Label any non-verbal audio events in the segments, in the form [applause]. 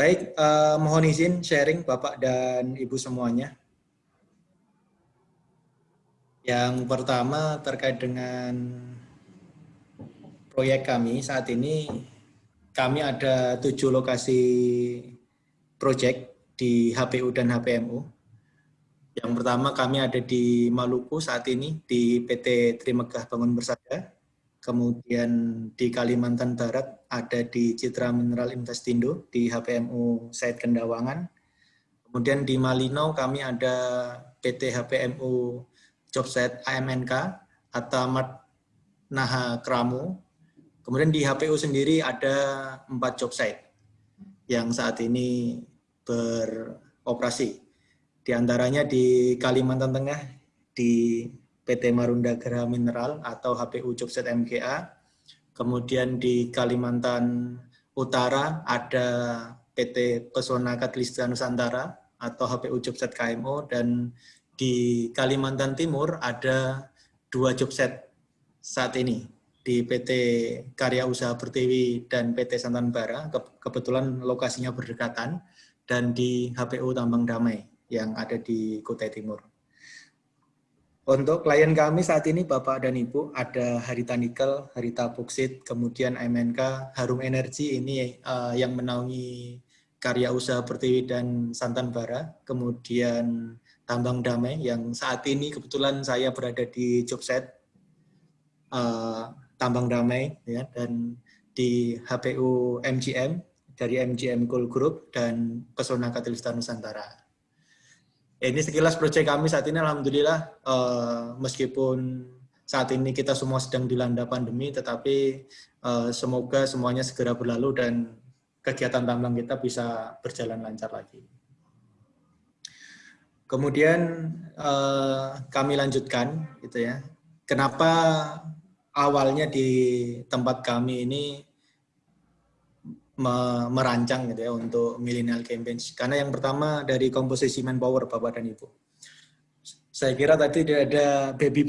Baik, uh, mohon izin sharing Bapak dan Ibu semuanya. Yang pertama terkait dengan proyek kami saat ini, kami ada tujuh lokasi proyek di HPU dan HPMU. Yang pertama kami ada di Maluku saat ini di PT Trimegah Bangun Bersada. Kemudian di Kalimantan Barat ada di Citra Mineral Investindo di HPMU Said Kendawangan. Kemudian di Malino kami ada PT HPMU Jobset AMNK atau Mat Naha Kramu. Kemudian di HPU sendiri ada empat jobsite yang saat ini beroperasi. Di antaranya di Kalimantan Tengah, di PT Marunda Geraha Mineral atau HPU Jogset MGA. Kemudian di Kalimantan Utara ada PT Pesona Katelista Nusantara atau HPU Jogset KMO dan di Kalimantan Timur ada dua jobset saat ini di PT Karya Usaha Pertiwi dan PT Santan Bara, kebetulan lokasinya berdekatan, dan di HPU Tambang Damai yang ada di Kutai Timur. Untuk klien kami saat ini Bapak dan Ibu ada Harita Nikel, Harita Boksit, kemudian MNK, Harum Energi ini uh, yang menaungi karya usaha Pertiwi dan Santan Bara, kemudian Tambang Damai yang saat ini kebetulan saya berada di jobset uh, Tambang Damai ya dan di HPU MGM dari MGM Coal Group dan Pesona Katelista Nusantara. Ini sekilas proyek kami saat ini Alhamdulillah uh, meskipun saat ini kita semua sedang dilanda pandemi tetapi uh, semoga semuanya segera berlalu dan kegiatan tambang kita bisa berjalan lancar lagi. Kemudian uh, kami lanjutkan gitu ya. Kenapa awalnya di tempat kami ini merancang gitu ya untuk millennial campaigns. Karena yang pertama dari komposisi manpower Bapak dan Ibu. Saya kira tadi ada baby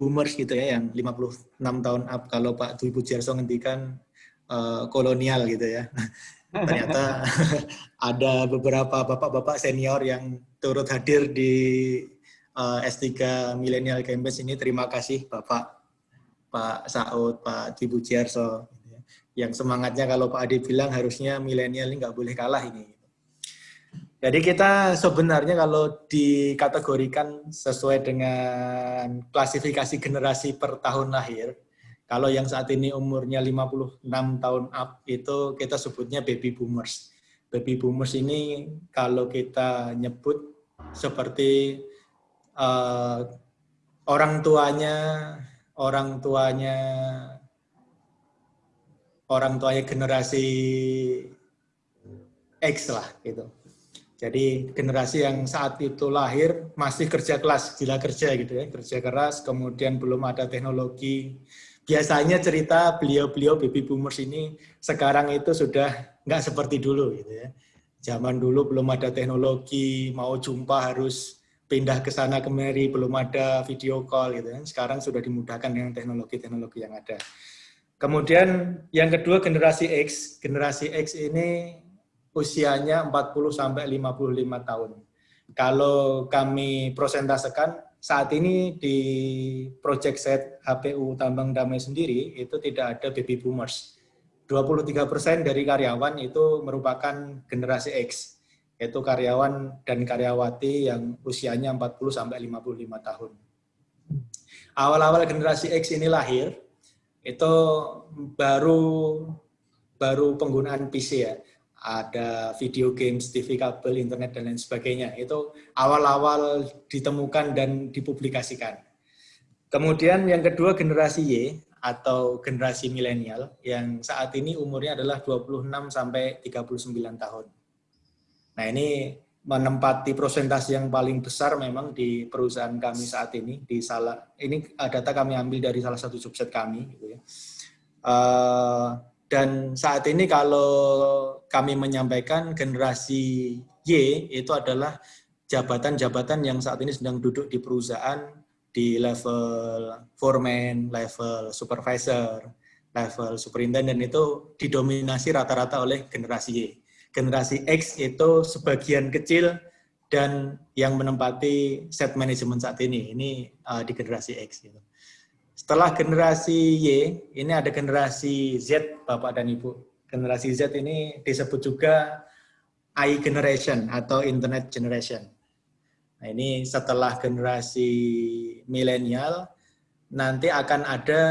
boomers gitu ya yang 56 tahun up kalau Pak Dwi Pujiarso ngendikan uh, kolonial gitu ya. [laughs] Ternyata [laughs] ada beberapa bapak-bapak senior yang turut hadir di uh, S3 Millennial Campus ini. Terima kasih Bapak Pak Saud, Pak Dwi Pujiarso yang semangatnya kalau Pak Adi bilang harusnya milenial ini nggak boleh kalah ini. Jadi kita sebenarnya kalau dikategorikan sesuai dengan klasifikasi generasi per tahun lahir, kalau yang saat ini umurnya 56 tahun up itu kita sebutnya baby boomers. Baby boomers ini kalau kita nyebut seperti uh, orang tuanya orang tuanya orang tuanya generasi X lah gitu. Jadi generasi yang saat itu lahir masih kerja kelas, gila kerja gitu ya, kerja keras, kemudian belum ada teknologi. Biasanya cerita beliau-beliau baby boomers ini sekarang itu sudah nggak seperti dulu gitu ya. Zaman dulu belum ada teknologi, mau jumpa harus pindah ke sana kemari, belum ada video call gitu ya. Sekarang sudah dimudahkan dengan teknologi-teknologi yang ada. Kemudian yang kedua generasi X. Generasi X ini usianya 40 sampai 55 tahun. Kalau kami prosentasekan saat ini di project set HPU Tambang Damai sendiri itu tidak ada baby boomers. 23% dari karyawan itu merupakan generasi X, yaitu karyawan dan karyawati yang usianya 40 sampai 55 tahun. Awal-awal generasi X ini lahir, itu baru baru penggunaan PC ya. Ada video games, TV kabel, internet, dan lain sebagainya. Itu awal-awal ditemukan dan dipublikasikan. Kemudian yang kedua generasi Y atau generasi milenial yang saat ini umurnya adalah 26 sampai 39 tahun. Nah, ini menempati prosentase yang paling besar memang di perusahaan kami saat ini di salah ini data kami ambil dari salah satu subset kami gitu ya. Uh, dan saat ini kalau kami menyampaikan generasi Y itu adalah jabatan-jabatan yang saat ini sedang duduk di perusahaan di level foreman, level supervisor, level superintendent itu didominasi rata-rata oleh generasi Y. Generasi X itu sebagian kecil dan yang menempati set manajemen saat ini. Ini uh, di generasi X. Gitu. Setelah generasi Y, ini ada generasi Z, Bapak dan Ibu. Generasi Z ini disebut juga I generation atau Internet generation. Nah ini setelah generasi milenial, nanti akan ada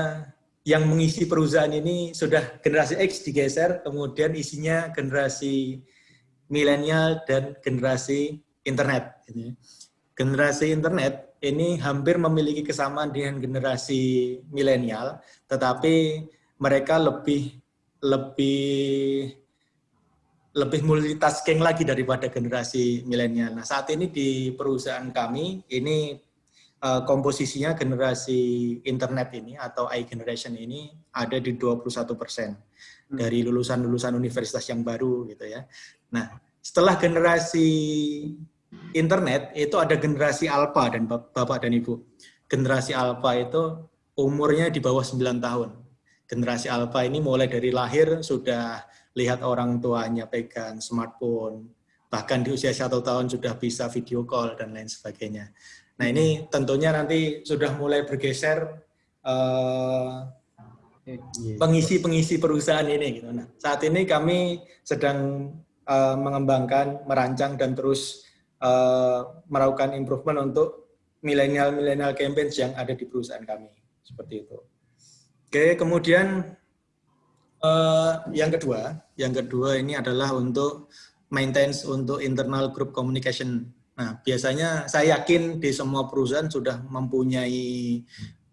yang mengisi perusahaan ini sudah generasi X digeser, kemudian isinya generasi milenial dan generasi internet. Generasi internet ini hampir memiliki kesamaan dengan generasi milenial, tetapi mereka lebih lebih lebih multitasking lagi daripada generasi milenial. Nah, saat ini di perusahaan kami ini uh, komposisinya generasi internet ini atau i generation ini ada di 21 persen hmm. dari lulusan-lulusan universitas yang baru gitu ya. Nah, setelah generasi internet itu ada generasi alpha dan Bapak dan Ibu. Generasi alpha itu umurnya di bawah 9 tahun. Generasi alpha ini mulai dari lahir sudah lihat orang tuanya pegang smartphone, bahkan di usia satu tahun sudah bisa video call dan lain sebagainya. Nah ini tentunya nanti sudah mulai bergeser pengisi-pengisi uh, perusahaan ini. Gitu. Nah saat ini kami sedang uh, mengembangkan, merancang dan terus uh, melakukan improvement untuk milenial-milenial campaigns yang ada di perusahaan kami. Seperti itu. Oke, kemudian uh, yang kedua, yang kedua ini adalah untuk maintenance untuk internal group communication. Nah, biasanya saya yakin di semua perusahaan sudah mempunyai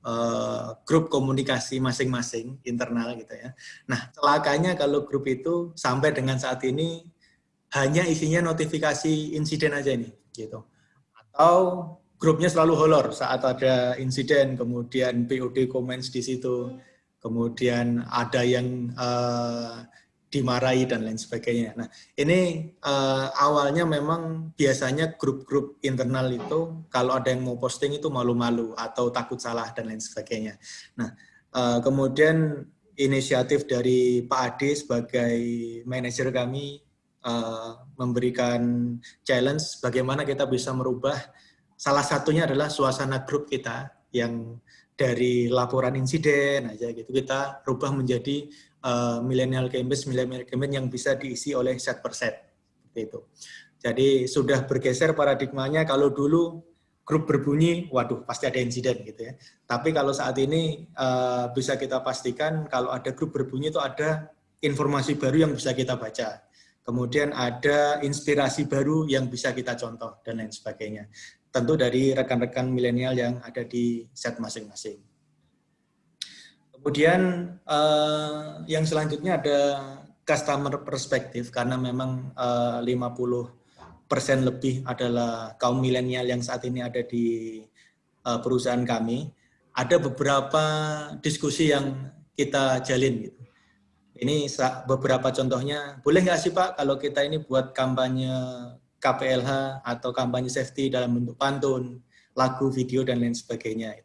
uh, grup komunikasi masing-masing internal gitu ya. Nah, celakanya kalau grup itu sampai dengan saat ini hanya isinya notifikasi insiden aja ini gitu atau grupnya selalu holor saat ada insiden kemudian POD comments di situ kemudian ada yang uh, dimarahi dan lain sebagainya. Nah, ini uh, awalnya memang biasanya grup-grup internal itu kalau ada yang mau posting itu malu-malu atau takut salah dan lain sebagainya. Nah, uh, kemudian inisiatif dari Pak Ade sebagai manajer kami uh, memberikan challenge bagaimana kita bisa merubah salah satunya adalah suasana grup kita yang dari laporan insiden aja gitu kita rubah menjadi uh, millennial campus millennial campaign yang bisa diisi oleh set per set itu. Jadi sudah bergeser paradigmanya kalau dulu grup berbunyi, waduh pasti ada insiden gitu ya. Tapi kalau saat ini uh, bisa kita pastikan kalau ada grup berbunyi itu ada informasi baru yang bisa kita baca kemudian ada inspirasi baru yang bisa kita contoh, dan lain sebagainya. Tentu dari rekan-rekan milenial yang ada di set masing-masing. Kemudian eh, yang selanjutnya ada customer perspektif, karena memang eh, 50 persen lebih adalah kaum milenial yang saat ini ada di eh, perusahaan kami. Ada beberapa diskusi yang kita jalin gitu ini beberapa contohnya. Boleh nggak sih Pak kalau kita ini buat kampanye KPLH atau kampanye safety dalam bentuk pantun, lagu, video, dan lain sebagainya.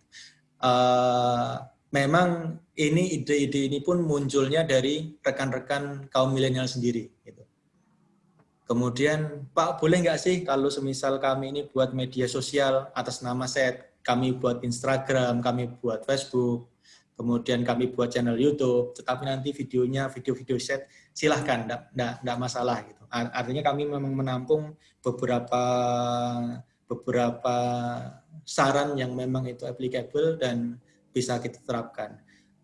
Uh, memang ini ide-ide ini pun munculnya dari rekan-rekan kaum milenial sendiri. Gitu. Kemudian, Pak boleh nggak sih kalau semisal kami ini buat media sosial atas nama set, kami buat Instagram, kami buat Facebook, kemudian kami buat channel YouTube, tetapi nanti videonya video-video set silahkan, tidak masalah gitu. Artinya kami memang menampung beberapa beberapa saran yang memang itu applicable dan bisa kita terapkan.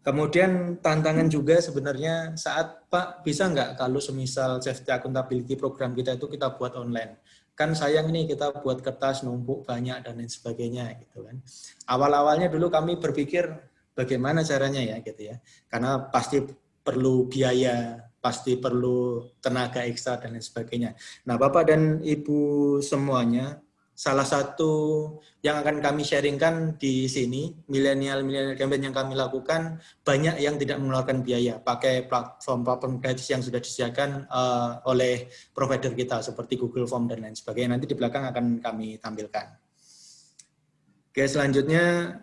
Kemudian tantangan juga sebenarnya saat Pak bisa nggak kalau semisal safety accountability program kita itu kita buat online. Kan sayang nih kita buat kertas numpuk banyak dan lain sebagainya gitu kan. Awal-awalnya dulu kami berpikir bagaimana caranya ya gitu ya. Karena pasti perlu biaya, pasti perlu tenaga ekstra dan lain sebagainya. Nah, Bapak dan Ibu semuanya, salah satu yang akan kami sharingkan di sini, milenial-milenial campaign yang kami lakukan, banyak yang tidak mengeluarkan biaya, pakai platform-platform gratis yang sudah disediakan uh, oleh provider kita, seperti Google Form dan lain sebagainya. Nanti di belakang akan kami tampilkan. Oke, selanjutnya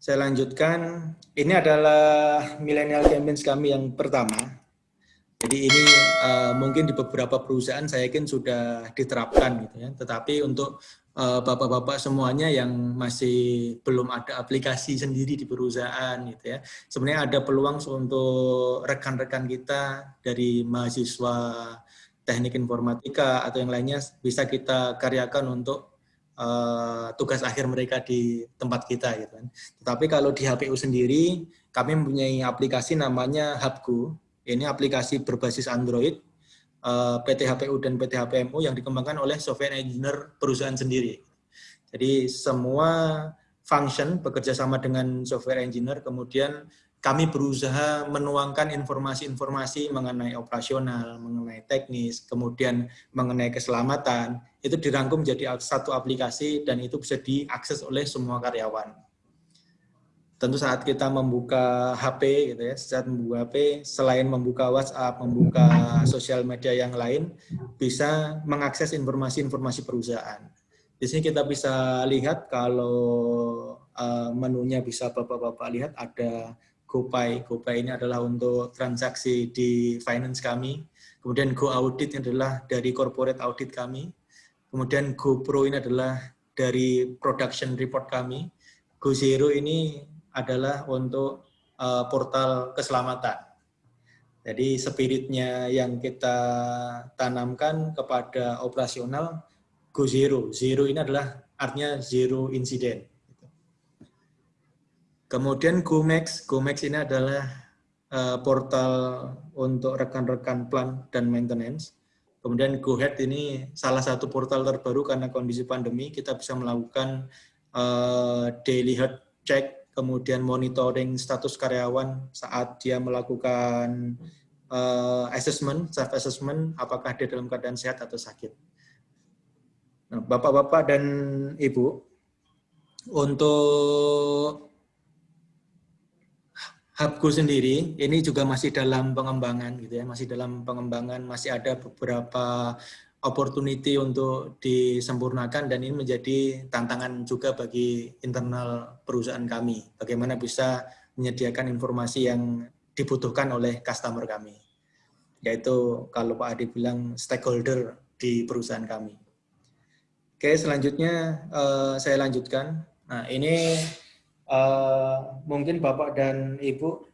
saya lanjutkan. Ini adalah millennial campaigns kami yang pertama. Jadi ini uh, mungkin di beberapa perusahaan saya yakin sudah diterapkan gitu ya. Tetapi untuk eh, bapak-bapak uh, semuanya yang masih belum ada aplikasi sendiri di perusahaan gitu ya. Sebenarnya ada peluang untuk rekan-rekan kita dari mahasiswa teknik informatika atau yang lainnya bisa kita karyakan untuk uh, tugas akhir mereka di tempat kita gitu kan. Tetapi kalau di HPU sendiri kami mempunyai aplikasi namanya Hubku ini aplikasi berbasis Android, eh, PT HPU dan PT HPMU yang dikembangkan oleh software engineer perusahaan sendiri. Jadi semua function bekerja sama dengan software engineer, kemudian kami berusaha menuangkan informasi-informasi mengenai operasional, mengenai teknis, kemudian mengenai keselamatan, itu dirangkum menjadi satu aplikasi dan itu bisa diakses oleh semua karyawan tentu saat kita membuka HP gitu ya, saat membuka HP selain membuka WhatsApp, membuka sosial media yang lain bisa mengakses informasi-informasi perusahaan. Di sini kita bisa lihat kalau uh, menunya bisa Bapak-bapak lihat ada GoPay. GoPay ini adalah untuk transaksi di finance kami. Kemudian Go Audit ini adalah dari corporate audit kami. Kemudian GoPro ini adalah dari production report kami. Go Zero ini adalah untuk uh, portal keselamatan. Jadi spiritnya yang kita tanamkan kepada operasional go zero. Zero ini adalah artinya zero incident. Kemudian GoMax, GoMax ini adalah uh, portal untuk rekan-rekan plan dan maintenance. Kemudian GoHead ini salah satu portal terbaru karena kondisi pandemi kita bisa melakukan uh, daily health check kemudian monitoring status karyawan saat dia melakukan uh, assessment, self assessment, apakah dia dalam keadaan sehat atau sakit. Nah, Bapak-bapak dan Ibu, untuk Hubku sendiri ini juga masih dalam pengembangan gitu ya, masih dalam pengembangan, masih ada beberapa opportunity untuk disempurnakan dan ini menjadi tantangan juga bagi internal perusahaan kami. Bagaimana bisa menyediakan informasi yang dibutuhkan oleh customer kami. Yaitu kalau Pak Adi bilang stakeholder di perusahaan kami. Oke, selanjutnya uh, saya lanjutkan. Nah, ini uh, mungkin Bapak dan Ibu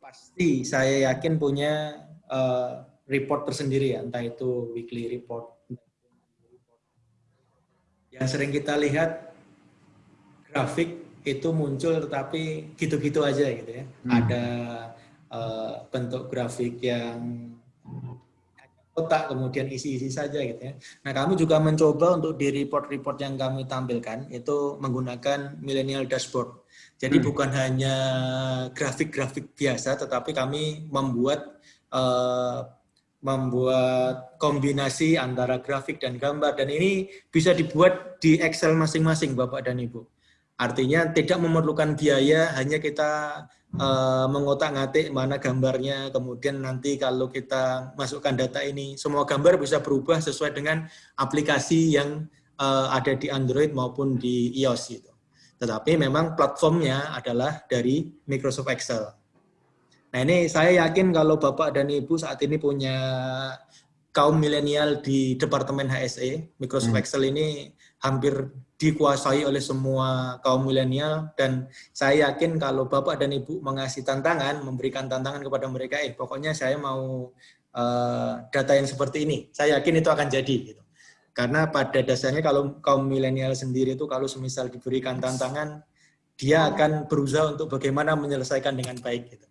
pasti saya yakin punya uh, report tersendiri ya, entah itu weekly report. Yang sering kita lihat grafik itu muncul tetapi gitu-gitu aja gitu ya. Hmm. Ada uh, bentuk grafik yang kotak kemudian isi-isi saja gitu ya. Nah kami juga mencoba untuk di report-report yang kami tampilkan itu menggunakan millennial dashboard. Jadi hmm. bukan hanya grafik-grafik biasa, tetapi kami membuat uh, membuat kombinasi antara grafik dan gambar dan ini bisa dibuat di Excel masing-masing Bapak dan Ibu. Artinya tidak memerlukan biaya, hanya kita uh, mengotak-ngatik mana gambarnya, kemudian nanti kalau kita masukkan data ini, semua gambar bisa berubah sesuai dengan aplikasi yang uh, ada di Android maupun di iOS. Gitu. Tetapi memang platformnya adalah dari Microsoft Excel. Nah ini saya yakin kalau Bapak dan Ibu saat ini punya kaum milenial di Departemen HSE, Microsoft hmm. Excel ini hampir dikuasai oleh semua kaum milenial dan saya yakin kalau Bapak dan Ibu mengasih tantangan, memberikan tantangan kepada mereka, eh pokoknya saya mau uh, data yang seperti ini, saya yakin itu akan jadi. Gitu. Karena pada dasarnya kalau kaum milenial sendiri itu kalau semisal diberikan tantangan, dia akan berusaha untuk bagaimana menyelesaikan dengan baik. Gitu.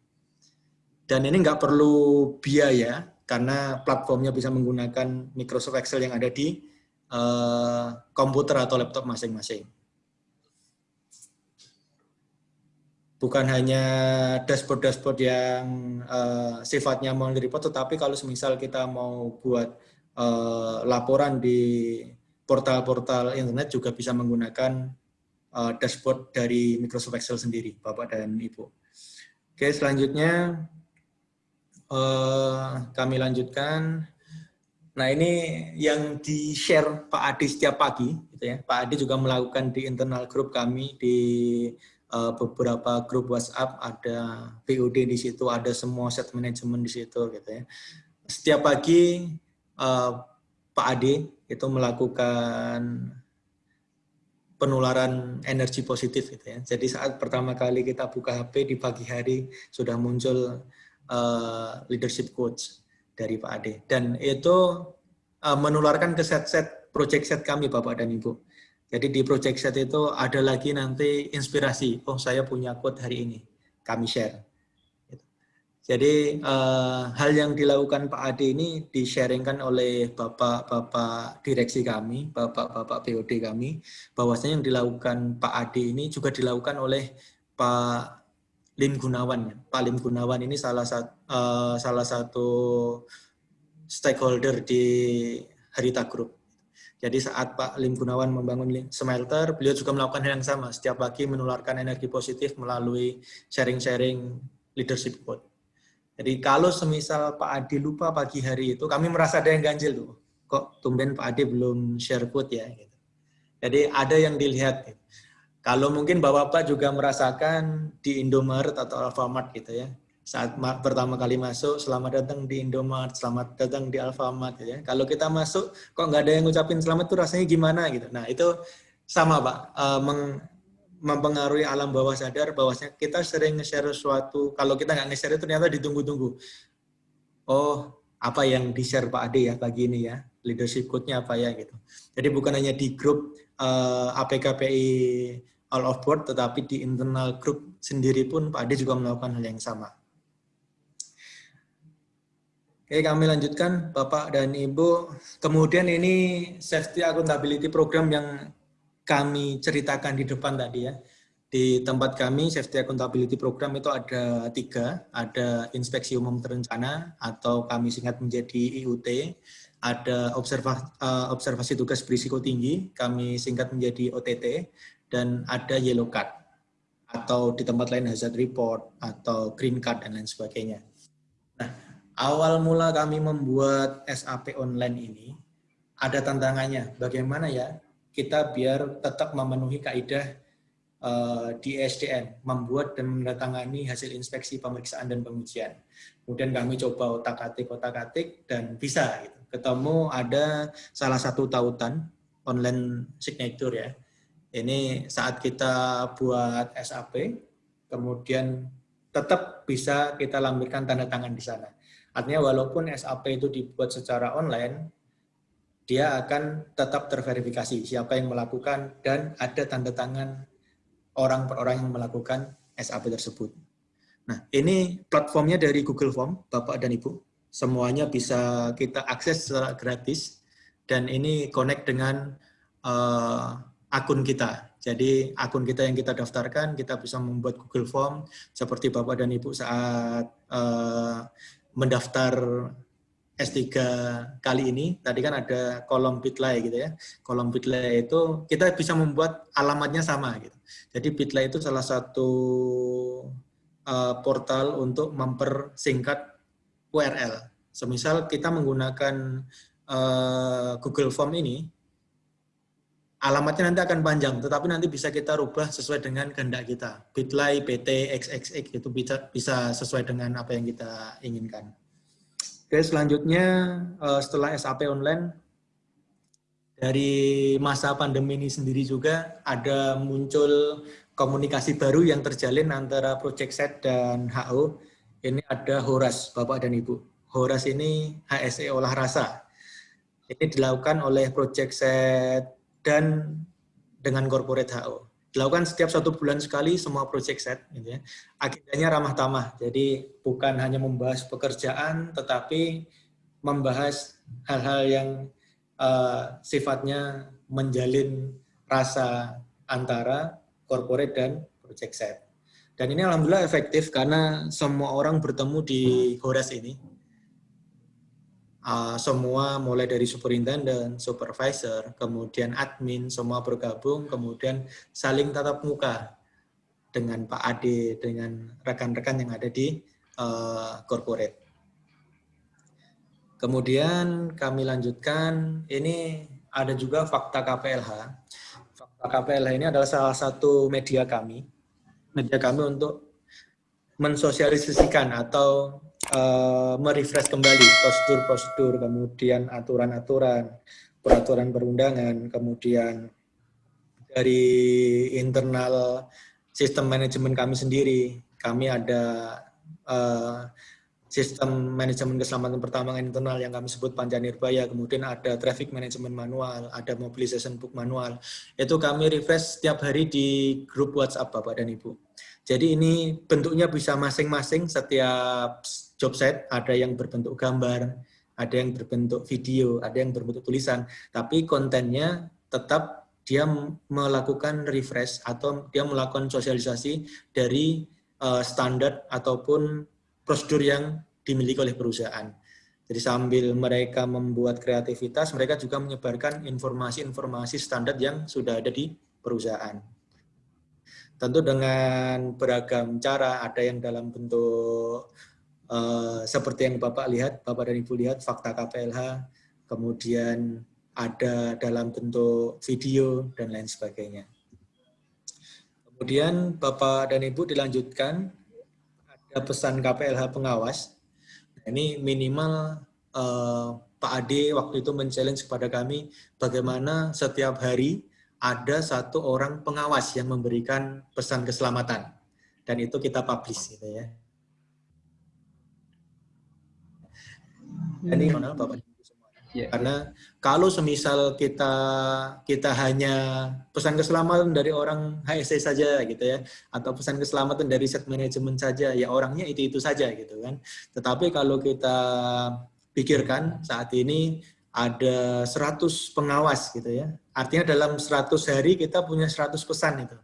Dan ini nggak perlu biaya karena platformnya bisa menggunakan Microsoft Excel yang ada di uh, komputer atau laptop masing-masing. Bukan hanya dashboard-dashboard yang uh, sifatnya mau report, tetapi kalau semisal kita mau buat uh, laporan di portal-portal internet juga bisa menggunakan uh, dashboard dari Microsoft Excel sendiri, Bapak dan Ibu. Oke, selanjutnya uh, kami lanjutkan. Nah ini yang di-share Pak Adi setiap pagi, gitu ya. Pak Adi juga melakukan di internal grup kami di uh, beberapa grup WhatsApp, ada BOD di situ, ada semua set manajemen di situ gitu ya. Setiap pagi uh, Pak Ade itu melakukan penularan energi positif gitu ya. Jadi saat pertama kali kita buka HP di pagi hari sudah muncul uh, leadership coach dari Pak Ade dan itu uh, menularkan ke set-set project set kami Bapak dan Ibu. Jadi di project set itu ada lagi nanti inspirasi. Oh saya punya quote hari ini, kami share. Jadi uh, hal yang dilakukan Pak Ade ini di-sharingkan oleh bapak-bapak direksi kami, bapak-bapak BOD kami, bahwasanya yang dilakukan Pak Ade ini juga dilakukan oleh Pak Lim Gunawan. Pak Lim Gunawan ini salah satu uh, salah satu stakeholder di Harita Group. Jadi saat Pak Lim Gunawan membangun smelter, beliau juga melakukan hal yang sama. Setiap pagi menularkan energi positif melalui sharing-sharing leadership quote. Jadi kalau semisal Pak Adi lupa pagi hari itu, kami merasa ada yang ganjil tuh. Kok tumben Pak Adi belum share code ya? Gitu. Jadi ada yang dilihat. Kalau mungkin Bapak-Bapak juga merasakan di Indomaret atau Alfamart gitu ya. Saat pertama kali masuk, selamat datang di Indomaret, selamat datang di Alfamart. Gitu ya. Kalau kita masuk, kok nggak ada yang ngucapin selamat tuh rasanya gimana gitu. Nah itu sama Pak, uh, mempengaruhi alam bawah sadar bahwasanya kita sering nge-share sesuatu kalau kita nggak nge-share itu ternyata ditunggu-tunggu oh apa yang di-share Pak Ade ya pagi ini ya leadership code-nya apa ya gitu jadi bukan hanya di grup uh, eh, APKPI all of board tetapi di internal grup sendiri pun Pak Ade juga melakukan hal yang sama Oke, kami lanjutkan Bapak dan Ibu. Kemudian ini safety accountability program yang kami ceritakan di depan tadi ya. Di tempat kami Safety Accountability Program itu ada tiga, ada inspeksi umum terencana atau kami singkat menjadi IUT, ada observasi, uh, observasi tugas berisiko tinggi, kami singkat menjadi OTT, dan ada yellow card atau di tempat lain hazard report atau green card dan lain sebagainya. Nah, awal mula kami membuat SAP online ini ada tantangannya. Bagaimana ya kita biar tetap memenuhi kaidah uh, di SDN, membuat dan mendatangani hasil inspeksi pemeriksaan dan pengujian. Kemudian kami coba otak-atik, otak-atik, dan bisa. Gitu. Ketemu ada salah satu tautan online signature ya. Ini saat kita buat SAP, kemudian tetap bisa kita lampirkan tanda tangan di sana. Artinya walaupun SAP itu dibuat secara online, dia akan tetap terverifikasi siapa yang melakukan dan ada tanda tangan orang per orang yang melakukan SAP tersebut. Nah, ini platformnya dari Google Form, Bapak dan Ibu. Semuanya bisa kita akses secara gratis dan ini connect dengan uh, akun kita. Jadi akun kita yang kita daftarkan, kita bisa membuat Google Form seperti Bapak dan Ibu saat uh, mendaftar S3 kali ini, tadi kan ada kolom Bitly gitu ya. Kolom Bitly itu kita bisa membuat alamatnya sama gitu. Jadi Bitly itu salah satu uh, portal untuk mempersingkat URL. Semisal kita menggunakan uh, Google Form ini, alamatnya nanti akan panjang, tetapi nanti bisa kita rubah sesuai dengan kehendak kita. Bitly, PT, XXX itu bisa, bisa sesuai dengan apa yang kita inginkan. Oke, selanjutnya eh, setelah SAP online, dari masa pandemi ini sendiri juga ada muncul komunikasi baru yang terjalin antara Project Set dan HO. Ini ada Horas, Bapak dan Ibu. Horas ini HSE olah rasa. Ini dilakukan oleh Project Set dan dengan corporate HO dilakukan setiap satu bulan sekali semua project set gitu ya. Agendanya ramah tamah. Jadi bukan hanya membahas pekerjaan tetapi membahas hal-hal yang uh, sifatnya menjalin rasa antara corporate dan project set. Dan ini alhamdulillah efektif karena semua orang bertemu di Horas ini uh, semua mulai dari superintendent, supervisor, kemudian admin, semua bergabung, kemudian saling tatap muka dengan Pak Ade, dengan rekan-rekan yang ada di uh, corporate. Kemudian kami lanjutkan, ini ada juga fakta KPLH. Fakta KPLH ini adalah salah satu media kami. Media kami untuk mensosialisasikan atau uh, merefresh kembali prosedur-prosedur, kemudian aturan-aturan, peraturan perundangan, kemudian dari internal sistem manajemen kami sendiri, kami ada uh, sistem manajemen keselamatan pertambangan internal yang kami sebut Panjanirbaya, kemudian ada traffic management manual, ada mobilization book manual. Itu kami refresh setiap hari di grup WhatsApp Bapak dan Ibu. Jadi ini bentuknya bisa masing-masing setiap job set, ada yang berbentuk gambar, ada yang berbentuk video, ada yang berbentuk tulisan, tapi kontennya tetap dia melakukan refresh atau dia melakukan sosialisasi dari uh, standar ataupun prosedur yang dimiliki oleh perusahaan. Jadi sambil mereka membuat kreativitas, mereka juga menyebarkan informasi-informasi standar yang sudah ada di perusahaan. Tentu dengan beragam cara, ada yang dalam bentuk uh, seperti yang Bapak lihat, Bapak dan Ibu lihat, fakta KPLH, kemudian ada dalam bentuk video, dan lain sebagainya. Kemudian Bapak dan Ibu dilanjutkan ada pesan KPLH pengawas. Ini minimal uh, Pak Ade waktu itu men-challenge kepada kami bagaimana setiap hari ada satu orang pengawas yang memberikan pesan keselamatan. Dan itu kita publish gitu ya. Ini mana Bapak Yeah. Karena kalau semisal kita kita hanya pesan keselamatan dari orang HSC saja gitu ya, atau pesan keselamatan dari set manajemen saja, ya orangnya itu itu saja gitu kan. Tetapi kalau kita pikirkan saat ini ada 100 pengawas gitu ya. Artinya dalam 100 hari kita punya 100 pesan itu.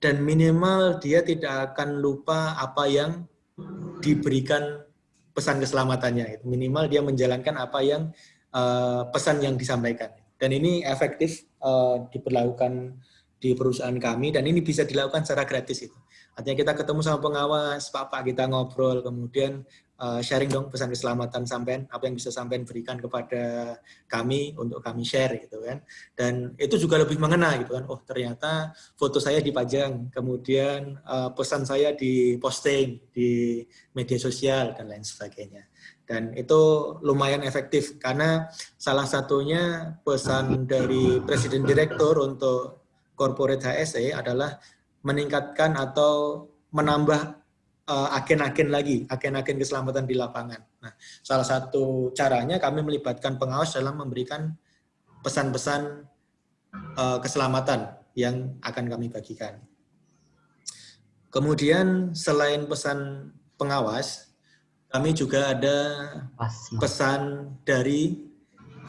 Dan minimal dia tidak akan lupa apa yang diberikan pesan keselamatannya. Minimal dia menjalankan apa yang uh, pesan yang disampaikan. Dan ini efektif uh, diberlakukan di perusahaan kami dan ini bisa dilakukan secara gratis itu. Artinya kita ketemu sama pengawas, Pak Pak kita ngobrol, kemudian uh, sharing dong pesan keselamatan sampean, apa yang bisa sampean berikan kepada kami untuk kami share gitu kan. Dan itu juga lebih mengena gitu kan. Oh ternyata foto saya dipajang, kemudian uh, pesan saya diposting di media sosial dan lain sebagainya. Dan itu lumayan efektif karena salah satunya pesan dari Presiden Direktur untuk corporate HSE adalah meningkatkan atau menambah eh, agen-agen uh, lagi, agen-agen keselamatan di lapangan. Nah, salah satu caranya kami melibatkan pengawas dalam memberikan pesan-pesan uh, keselamatan yang akan kami bagikan. Kemudian selain pesan pengawas, kami juga ada pesan dari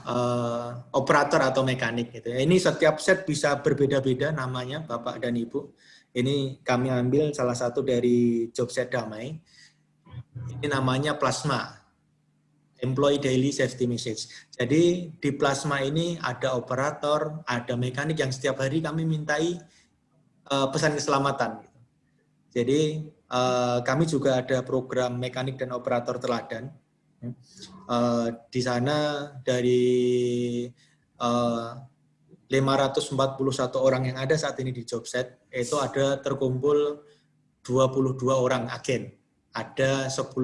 uh, operator atau mekanik. Gitu. Ini setiap set bisa berbeda-beda namanya Bapak dan Ibu. Ini kami ambil salah satu dari job set damai. Ini namanya plasma, Employee Daily Safety Message. Jadi di plasma ini ada operator, ada mekanik yang setiap hari kami mintai uh, pesan keselamatan. Jadi uh, kami juga ada program mekanik dan operator teladan. Uh, di sana dari uh, 541 orang yang ada saat ini di Jobset, itu ada terkumpul 22 orang agen. Ada 10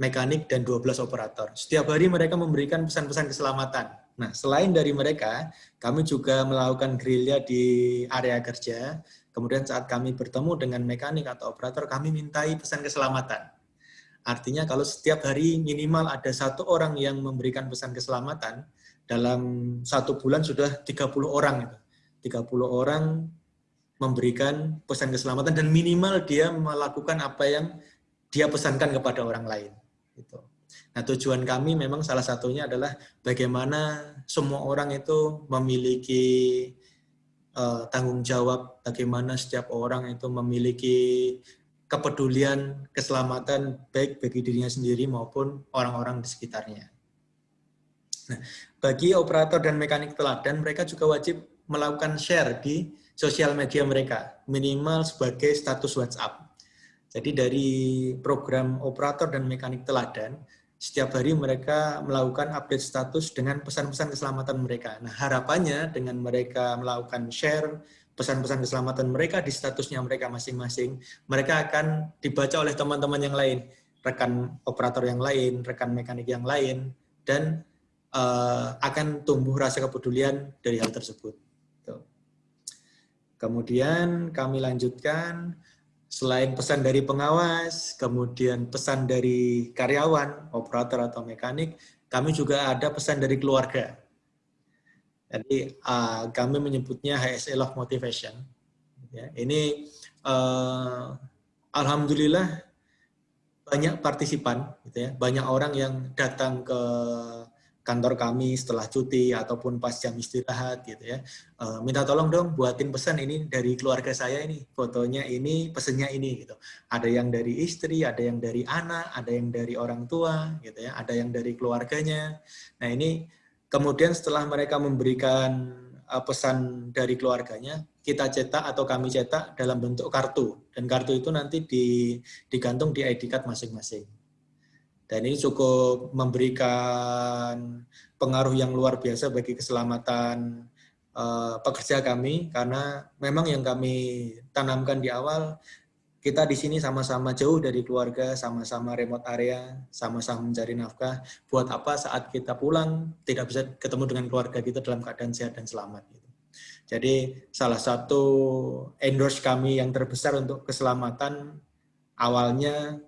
mekanik dan 12 operator. Setiap hari mereka memberikan pesan-pesan keselamatan. Nah, selain dari mereka, kami juga melakukan gerilya di area kerja, Kemudian saat kami bertemu dengan mekanik atau operator, kami mintai pesan keselamatan. Artinya kalau setiap hari minimal ada satu orang yang memberikan pesan keselamatan, dalam satu bulan sudah 30 orang. 30 orang memberikan pesan keselamatan dan minimal dia melakukan apa yang dia pesankan kepada orang lain. Gitu. Nah tujuan kami memang salah satunya adalah bagaimana semua orang itu memiliki uh, tanggung jawab bagaimana setiap orang itu memiliki kepedulian keselamatan baik bagi dirinya sendiri maupun orang-orang di sekitarnya. Nah, bagi operator dan mekanik teladan, mereka juga wajib melakukan share di sosial media mereka, minimal sebagai status WhatsApp. Jadi dari program operator dan mekanik teladan, setiap hari mereka melakukan update status dengan pesan-pesan keselamatan mereka. Nah, harapannya dengan mereka melakukan share pesan-pesan keselamatan mereka di statusnya mereka masing-masing, mereka akan dibaca oleh teman-teman yang lain, rekan operator yang lain, rekan mekanik yang lain, dan uh, akan tumbuh rasa kepedulian dari hal tersebut. Kemudian kami lanjutkan, selain pesan dari pengawas, kemudian pesan dari karyawan, operator atau mekanik, kami juga ada pesan dari keluarga. Jadi uh, kami menyebutnya HSE Love Motivation. Ya, ini uh, alhamdulillah banyak partisipan, gitu ya, banyak orang yang datang ke kantor kami setelah cuti ataupun pas jam istirahat gitu ya uh, minta tolong dong buatin pesan ini dari keluarga saya ini fotonya ini pesennya ini gitu ada yang dari istri ada yang dari anak ada yang dari orang tua gitu ya ada yang dari keluarganya nah ini Kemudian setelah mereka memberikan uh, pesan dari keluarganya, kita cetak atau kami cetak dalam bentuk kartu. Dan kartu itu nanti digantung di ID card masing-masing. Dan ini cukup memberikan pengaruh yang luar biasa bagi keselamatan uh, pekerja kami, karena memang yang kami tanamkan di awal, kita di sini sama-sama jauh dari keluarga, sama-sama remote area, sama-sama mencari nafkah. Buat apa saat kita pulang tidak bisa ketemu dengan keluarga kita dalam keadaan sehat dan selamat. Gitu. Jadi salah satu endorse kami yang terbesar untuk keselamatan awalnya,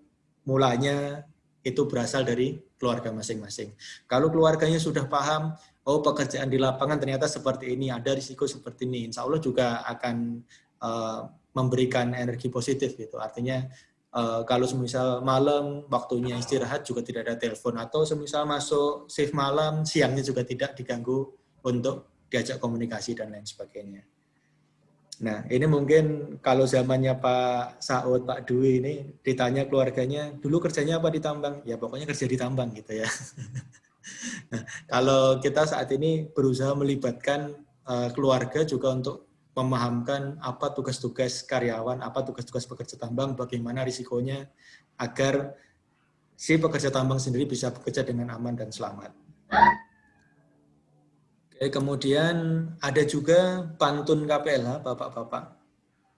mulanya itu berasal dari keluarga masing-masing. Kalau keluarganya sudah paham, oh pekerjaan di lapangan ternyata seperti ini, ada risiko seperti ini, insya Allah juga akan uh, memberikan energi positif gitu. Artinya uh, kalau semisal malam waktunya istirahat juga tidak ada telepon atau semisal masuk shift malam siangnya juga tidak diganggu untuk diajak komunikasi dan lain sebagainya. Nah, ini mungkin kalau zamannya Pak Saud, Pak Dwi ini ditanya keluarganya, dulu kerjanya apa di tambang? Ya pokoknya kerja di tambang gitu ya. [laughs] nah, kalau kita saat ini berusaha melibatkan uh, keluarga juga untuk memahamkan apa tugas-tugas karyawan, apa tugas-tugas pekerja tambang, bagaimana risikonya agar si pekerja tambang sendiri bisa bekerja dengan aman dan selamat. Oke, kemudian ada juga pantun KPLH, Bapak-Bapak.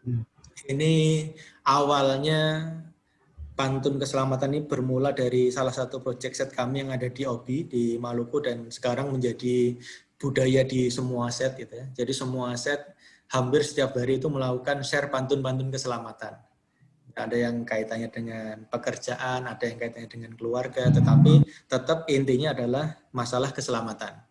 Hmm. Ini awalnya pantun keselamatan ini bermula dari salah satu proyek set kami yang ada di OBI di Maluku dan sekarang menjadi budaya di semua set gitu ya. Jadi semua set hampir setiap hari itu melakukan share pantun-pantun keselamatan. Ada yang kaitannya dengan pekerjaan, ada yang kaitannya dengan keluarga, tetapi tetap intinya adalah masalah keselamatan.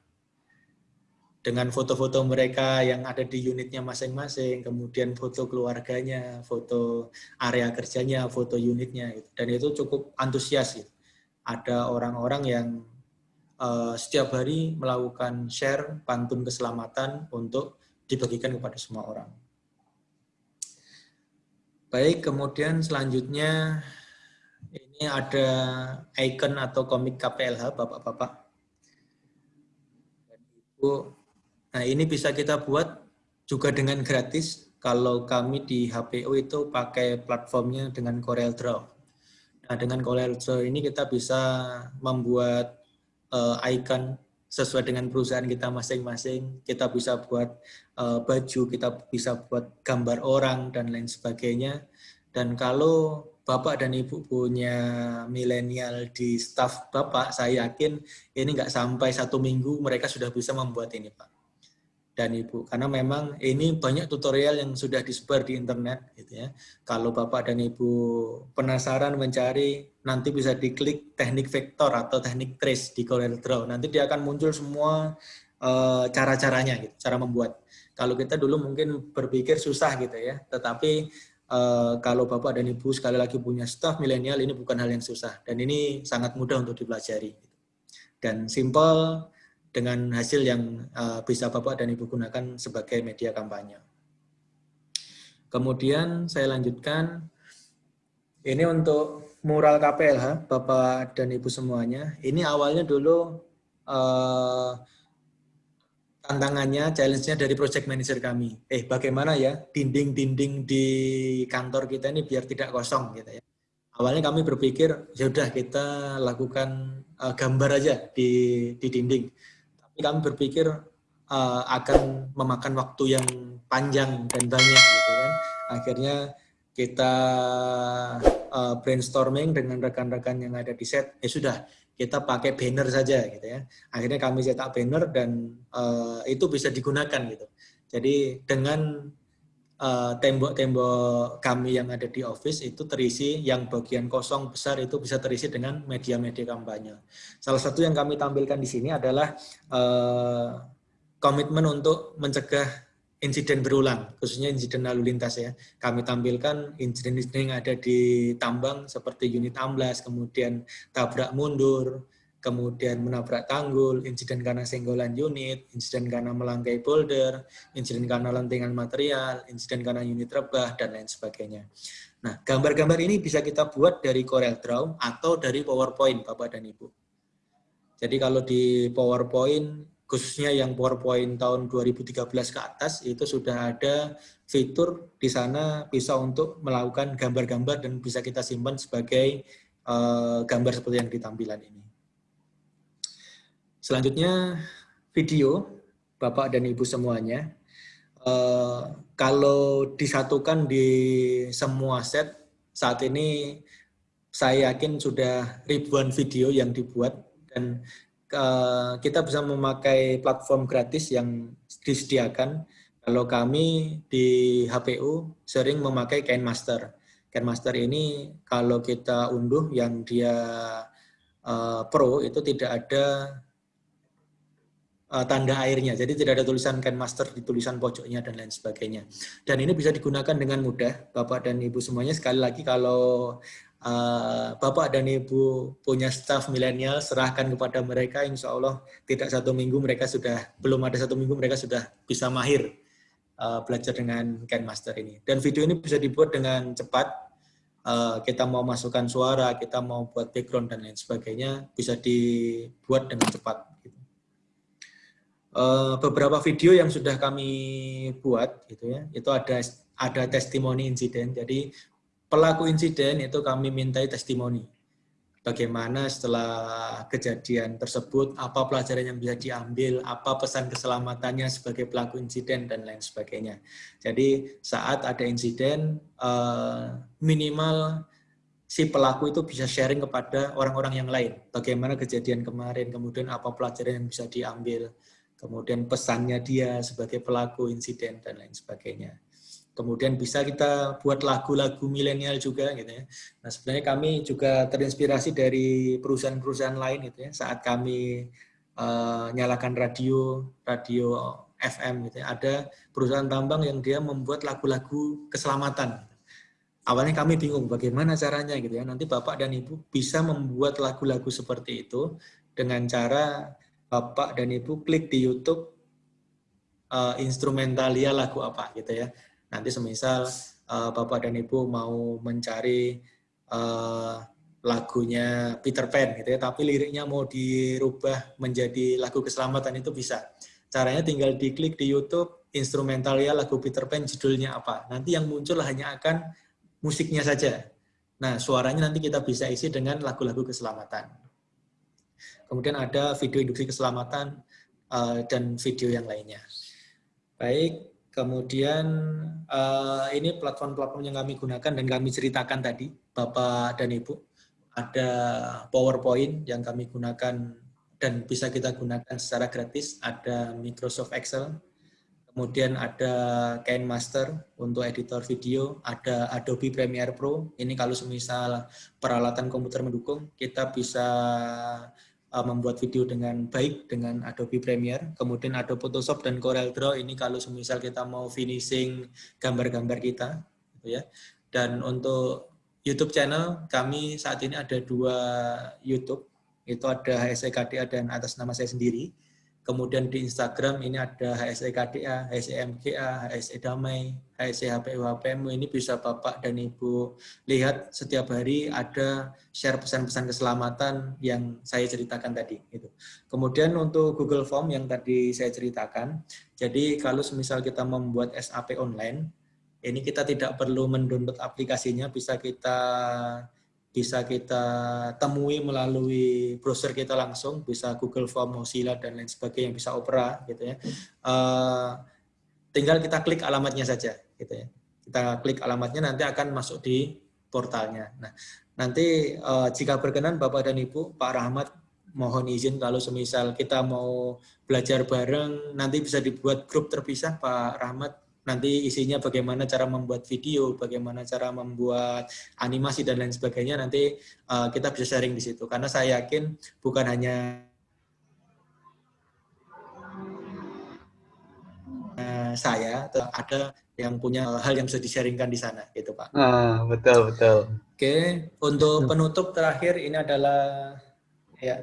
Dengan foto-foto mereka yang ada di unitnya masing-masing, kemudian foto keluarganya, foto area kerjanya, foto unitnya, dan itu cukup antusias. Gitu. Ada orang-orang yang uh, setiap hari melakukan share pantun keselamatan untuk dibagikan kepada semua orang. Baik, kemudian selanjutnya ini ada icon atau komik KPLH, Bapak-Bapak. Ibu, nah ini bisa kita buat juga dengan gratis kalau kami di HPO itu pakai platformnya dengan Corel Draw. Nah, dengan Corel Draw ini kita bisa membuat uh, icon sesuai dengan perusahaan kita masing-masing. Kita bisa buat uh, baju, kita bisa buat gambar orang, dan lain sebagainya. Dan kalau Bapak dan Ibu punya milenial di staff Bapak, saya yakin ini nggak sampai satu minggu mereka sudah bisa membuat ini Pak dan Ibu. Karena memang ini banyak tutorial yang sudah disebar di internet. gitu ya. Kalau Bapak dan Ibu penasaran mencari, nanti bisa diklik teknik vektor atau teknik trace di Corel Draw. Nanti dia akan muncul semua uh, cara-caranya, gitu, cara membuat. Kalau kita dulu mungkin berpikir susah gitu ya, tetapi uh, kalau Bapak dan Ibu sekali lagi punya staff milenial, ini bukan hal yang susah. Dan ini sangat mudah untuk dipelajari. Dan simple, dengan hasil yang uh, bisa Bapak dan Ibu gunakan sebagai media kampanye. Kemudian saya lanjutkan, ini untuk mural KPLH, Bapak dan Ibu semuanya. Ini awalnya dulu uh, tantangannya, challenge-nya dari project manager kami. Eh, bagaimana ya dinding-dinding di kantor kita ini biar tidak kosong gitu ya. Awalnya kami berpikir, ya udah kita lakukan uh, gambar aja di, di dinding kami berpikir uh, akan memakan waktu yang panjang dan banyak gitu kan. Akhirnya kita uh, brainstorming dengan rekan-rekan yang ada di set, ya sudah kita pakai banner saja gitu ya. Akhirnya kami cetak banner dan uh, itu bisa digunakan gitu. Jadi dengan tembok-tembok uh, kami yang ada di office itu terisi, yang bagian kosong besar itu bisa terisi dengan media-media kampanye. Salah satu yang kami tampilkan di sini adalah uh, komitmen untuk mencegah insiden berulang, khususnya insiden lalu lintas ya. Kami tampilkan insiden-insiden yang ada di tambang seperti unit amblas, kemudian tabrak mundur, kemudian menabrak tanggul, insiden karena senggolan unit, insiden karena melangkai boulder, insiden karena lentingan material, insiden karena unit rebah, dan lain sebagainya. Nah, gambar-gambar ini bisa kita buat dari Corel Draw atau dari PowerPoint, Bapak dan Ibu. Jadi kalau di PowerPoint khususnya yang PowerPoint tahun 2013 ke atas itu sudah ada fitur di sana bisa untuk melakukan gambar-gambar dan bisa kita simpan sebagai uh, gambar seperti yang di tampilan ini. Selanjutnya video Bapak dan Ibu semuanya. Uh, kalau disatukan di semua set saat ini saya yakin sudah ribuan video yang dibuat dan Eh, kita bisa memakai platform gratis yang disediakan. Kalau kami di HPU sering memakai KineMaster. KineMaster ini kalau kita unduh yang dia uh, pro itu tidak ada uh, tanda airnya. Jadi tidak ada tulisan KineMaster di tulisan pojoknya dan lain sebagainya. Dan ini bisa digunakan dengan mudah, Bapak dan Ibu semuanya. Sekali lagi kalau uh, Bapak dan Ibu punya staff milenial, serahkan kepada mereka, insya Allah tidak satu minggu mereka sudah, belum ada satu minggu mereka sudah bisa mahir uh, belajar dengan Master ini. Dan video ini bisa dibuat dengan cepat, uh, kita mau masukkan suara, kita mau buat background dan lain sebagainya, bisa dibuat dengan cepat. Uh, beberapa video yang sudah kami buat, gitu ya, itu ada ada testimoni insiden. Jadi pelaku insiden itu kami mintai testimoni. Bagaimana setelah kejadian tersebut, apa pelajaran yang bisa diambil, apa pesan keselamatannya sebagai pelaku insiden, dan lain sebagainya. Jadi saat ada insiden, eh, minimal si pelaku itu bisa sharing kepada orang-orang yang lain. Bagaimana kejadian kemarin, kemudian apa pelajaran yang bisa diambil, kemudian pesannya dia sebagai pelaku insiden, dan lain sebagainya kemudian bisa kita buat lagu-lagu milenial juga gitu ya. Nah sebenarnya kami juga terinspirasi dari perusahaan-perusahaan lain gitu ya. Saat kami uh, nyalakan radio, radio FM gitu ya, ada perusahaan tambang yang dia membuat lagu-lagu keselamatan. Awalnya kami bingung bagaimana caranya gitu ya. Nanti Bapak dan Ibu bisa membuat lagu-lagu seperti itu dengan cara Bapak dan Ibu klik di YouTube uh, instrumentalia lagu apa gitu ya nanti semisal uh, Bapak dan Ibu mau mencari uh, lagunya Peter Pan gitu ya, tapi liriknya mau dirubah menjadi lagu keselamatan itu bisa. Caranya tinggal diklik di YouTube instrumental ya lagu Peter Pan judulnya apa. Nanti yang muncul hanya akan musiknya saja. Nah, suaranya nanti kita bisa isi dengan lagu-lagu keselamatan. Kemudian ada video induksi keselamatan uh, dan video yang lainnya. Baik, Kemudian uh, ini platform-platform yang kami gunakan dan kami ceritakan tadi, Bapak dan Ibu. Ada PowerPoint yang kami gunakan dan bisa kita gunakan secara gratis. Ada Microsoft Excel, kemudian ada KineMaster untuk editor video, ada Adobe Premiere Pro. Ini kalau semisal peralatan komputer mendukung, kita bisa uh, membuat video dengan baik dengan Adobe Premiere, kemudian Adobe Photoshop dan Corel Draw ini kalau semisal kita mau finishing gambar-gambar kita, gitu ya. Dan untuk YouTube channel kami saat ini ada dua YouTube, itu ada HSEKDA dan atas nama saya sendiri. Kemudian di Instagram ini ada HSE KDA, HSE Damai, HSE HPU. Ini bisa Bapak dan Ibu lihat setiap hari ada share pesan-pesan keselamatan yang saya ceritakan tadi. Gitu. Kemudian untuk Google Form yang tadi saya ceritakan, jadi kalau semisal kita membuat SAP online, ini kita tidak perlu mendownload aplikasinya, bisa kita bisa kita temui melalui browser kita langsung, bisa Google Form, Mozilla dan lain sebagainya, bisa Opera gitu ya. Uh, tinggal kita klik alamatnya saja gitu ya. Kita klik alamatnya nanti akan masuk di portalnya. Nah, nanti uh, jika berkenan Bapak dan Ibu, Pak Rahmat mohon izin kalau semisal kita mau belajar bareng, nanti bisa dibuat grup terpisah Pak Rahmat nanti isinya bagaimana cara membuat video, bagaimana cara membuat animasi dan lain sebagainya nanti uh, kita bisa sharing di situ karena saya yakin bukan hanya uh, saya ada yang punya hal yang bisa di-sharingkan di sana gitu Pak. Ah, betul betul. Oke, untuk penutup terakhir ini adalah ya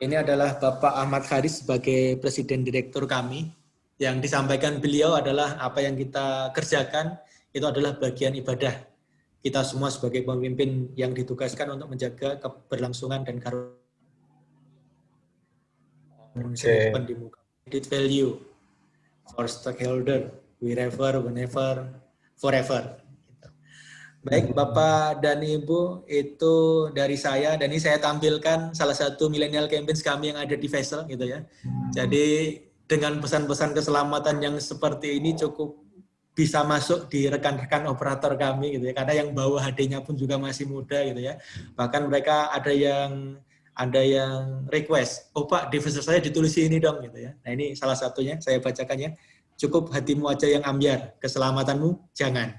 ini adalah Bapak Ahmad Haris sebagai presiden direktur kami yang disampaikan beliau adalah apa yang kita kerjakan itu adalah bagian ibadah kita semua sebagai pemimpin yang ditugaskan untuk menjaga keberlangsungan dan karunia okay. di muka. value for stakeholder wherever, whenever, forever. Baik Bapak dan Ibu, itu dari saya dan ini saya tampilkan salah satu milenial campaigns kami yang ada di Vessel gitu ya. Jadi dengan pesan-pesan keselamatan yang seperti ini cukup bisa masuk di rekan-rekan operator kami gitu ya. Karena yang bawa HD-nya pun juga masih muda gitu ya. Bahkan mereka ada yang ada yang request oh pak device saya ditulis ini dong gitu ya. Nah ini salah satunya saya bacakannya cukup hatimu aja yang ambiar keselamatanmu jangan.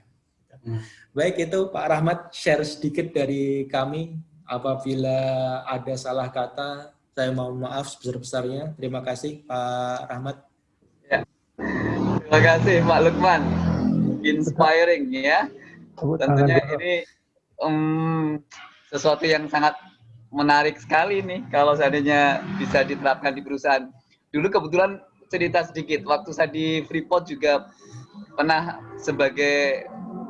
Hmm. baik itu Pak Rahmat share sedikit dari kami. Apabila ada salah kata saya mohon maaf sebesar-besarnya. Terima kasih Pak Rahmat. Ya. Terima kasih Pak Lukman. Inspiring ya. Tentunya ini um, sesuatu yang sangat menarik sekali nih kalau seandainya bisa diterapkan di perusahaan. Dulu kebetulan cerita sedikit, waktu saya di Freeport juga pernah sebagai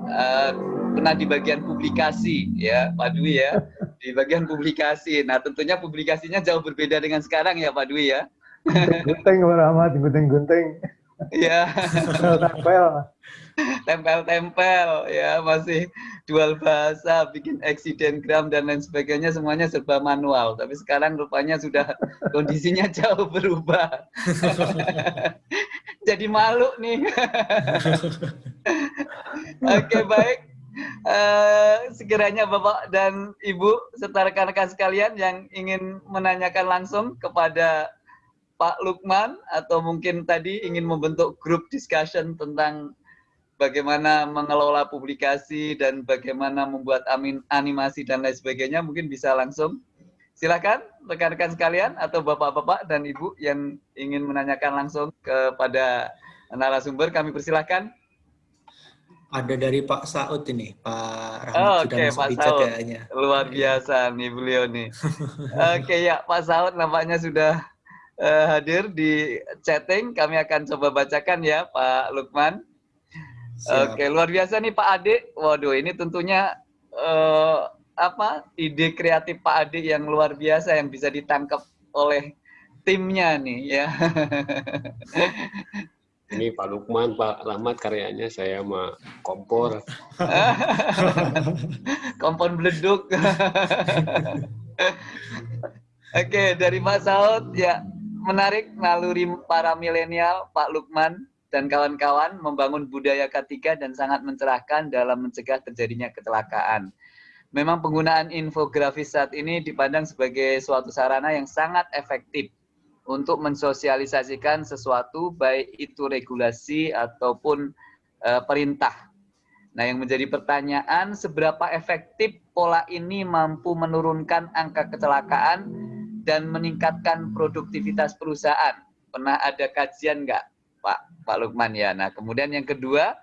uh, pernah di bagian publikasi ya Pak Dwi ya di bagian publikasi. Nah, tentunya publikasinya jauh berbeda dengan sekarang ya Pak Dwi ya. Gunting Pak Rahmat, gunting-gunting. Iya. Tempel-tempel. Tempel-tempel ya, masih dual bahasa, bikin gram dan lain sebagainya semuanya serba manual. Tapi sekarang rupanya sudah kondisinya [laughs] jauh berubah. [laughs] Jadi malu nih. [laughs] Oke, baik. Uh, sekiranya Bapak dan Ibu serta rekan-rekan sekalian yang ingin menanyakan langsung kepada Pak Lukman atau mungkin tadi ingin membentuk grup discussion tentang bagaimana mengelola publikasi dan bagaimana membuat amin, animasi dan lain sebagainya mungkin bisa langsung. Silakan rekan-rekan sekalian atau bapak-bapak dan ibu yang ingin menanyakan langsung kepada narasumber kami persilahkan ada dari Pak Saud ini, Pak Rahmat oh, sudah okay, Pak Saud. kayaknya. Luar biasa nih beliau nih. [laughs] Oke okay, ya, Pak Saud nampaknya sudah uh, hadir di chatting. Kami akan coba bacakan ya, Pak Lukman. Oke, okay, luar biasa nih Pak Ade. Waduh, ini tentunya uh, apa ide kreatif Pak Ade yang luar biasa yang bisa ditangkap oleh timnya nih ya. [laughs] Ini Pak Lukman, Pak Rahmat karyanya saya sama kompor. [laughs] kompor beleduk. [laughs] Oke, dari Pak Saud, ya menarik naluri para milenial, Pak Lukman dan kawan-kawan membangun budaya ketiga dan sangat mencerahkan dalam mencegah terjadinya kecelakaan. Memang penggunaan infografis saat ini dipandang sebagai suatu sarana yang sangat efektif untuk mensosialisasikan sesuatu baik itu regulasi ataupun uh, perintah. Nah, yang menjadi pertanyaan seberapa efektif pola ini mampu menurunkan angka kecelakaan dan meningkatkan produktivitas perusahaan? Pernah ada kajian nggak, Pak Pak Lukman ya? Nah, kemudian yang kedua,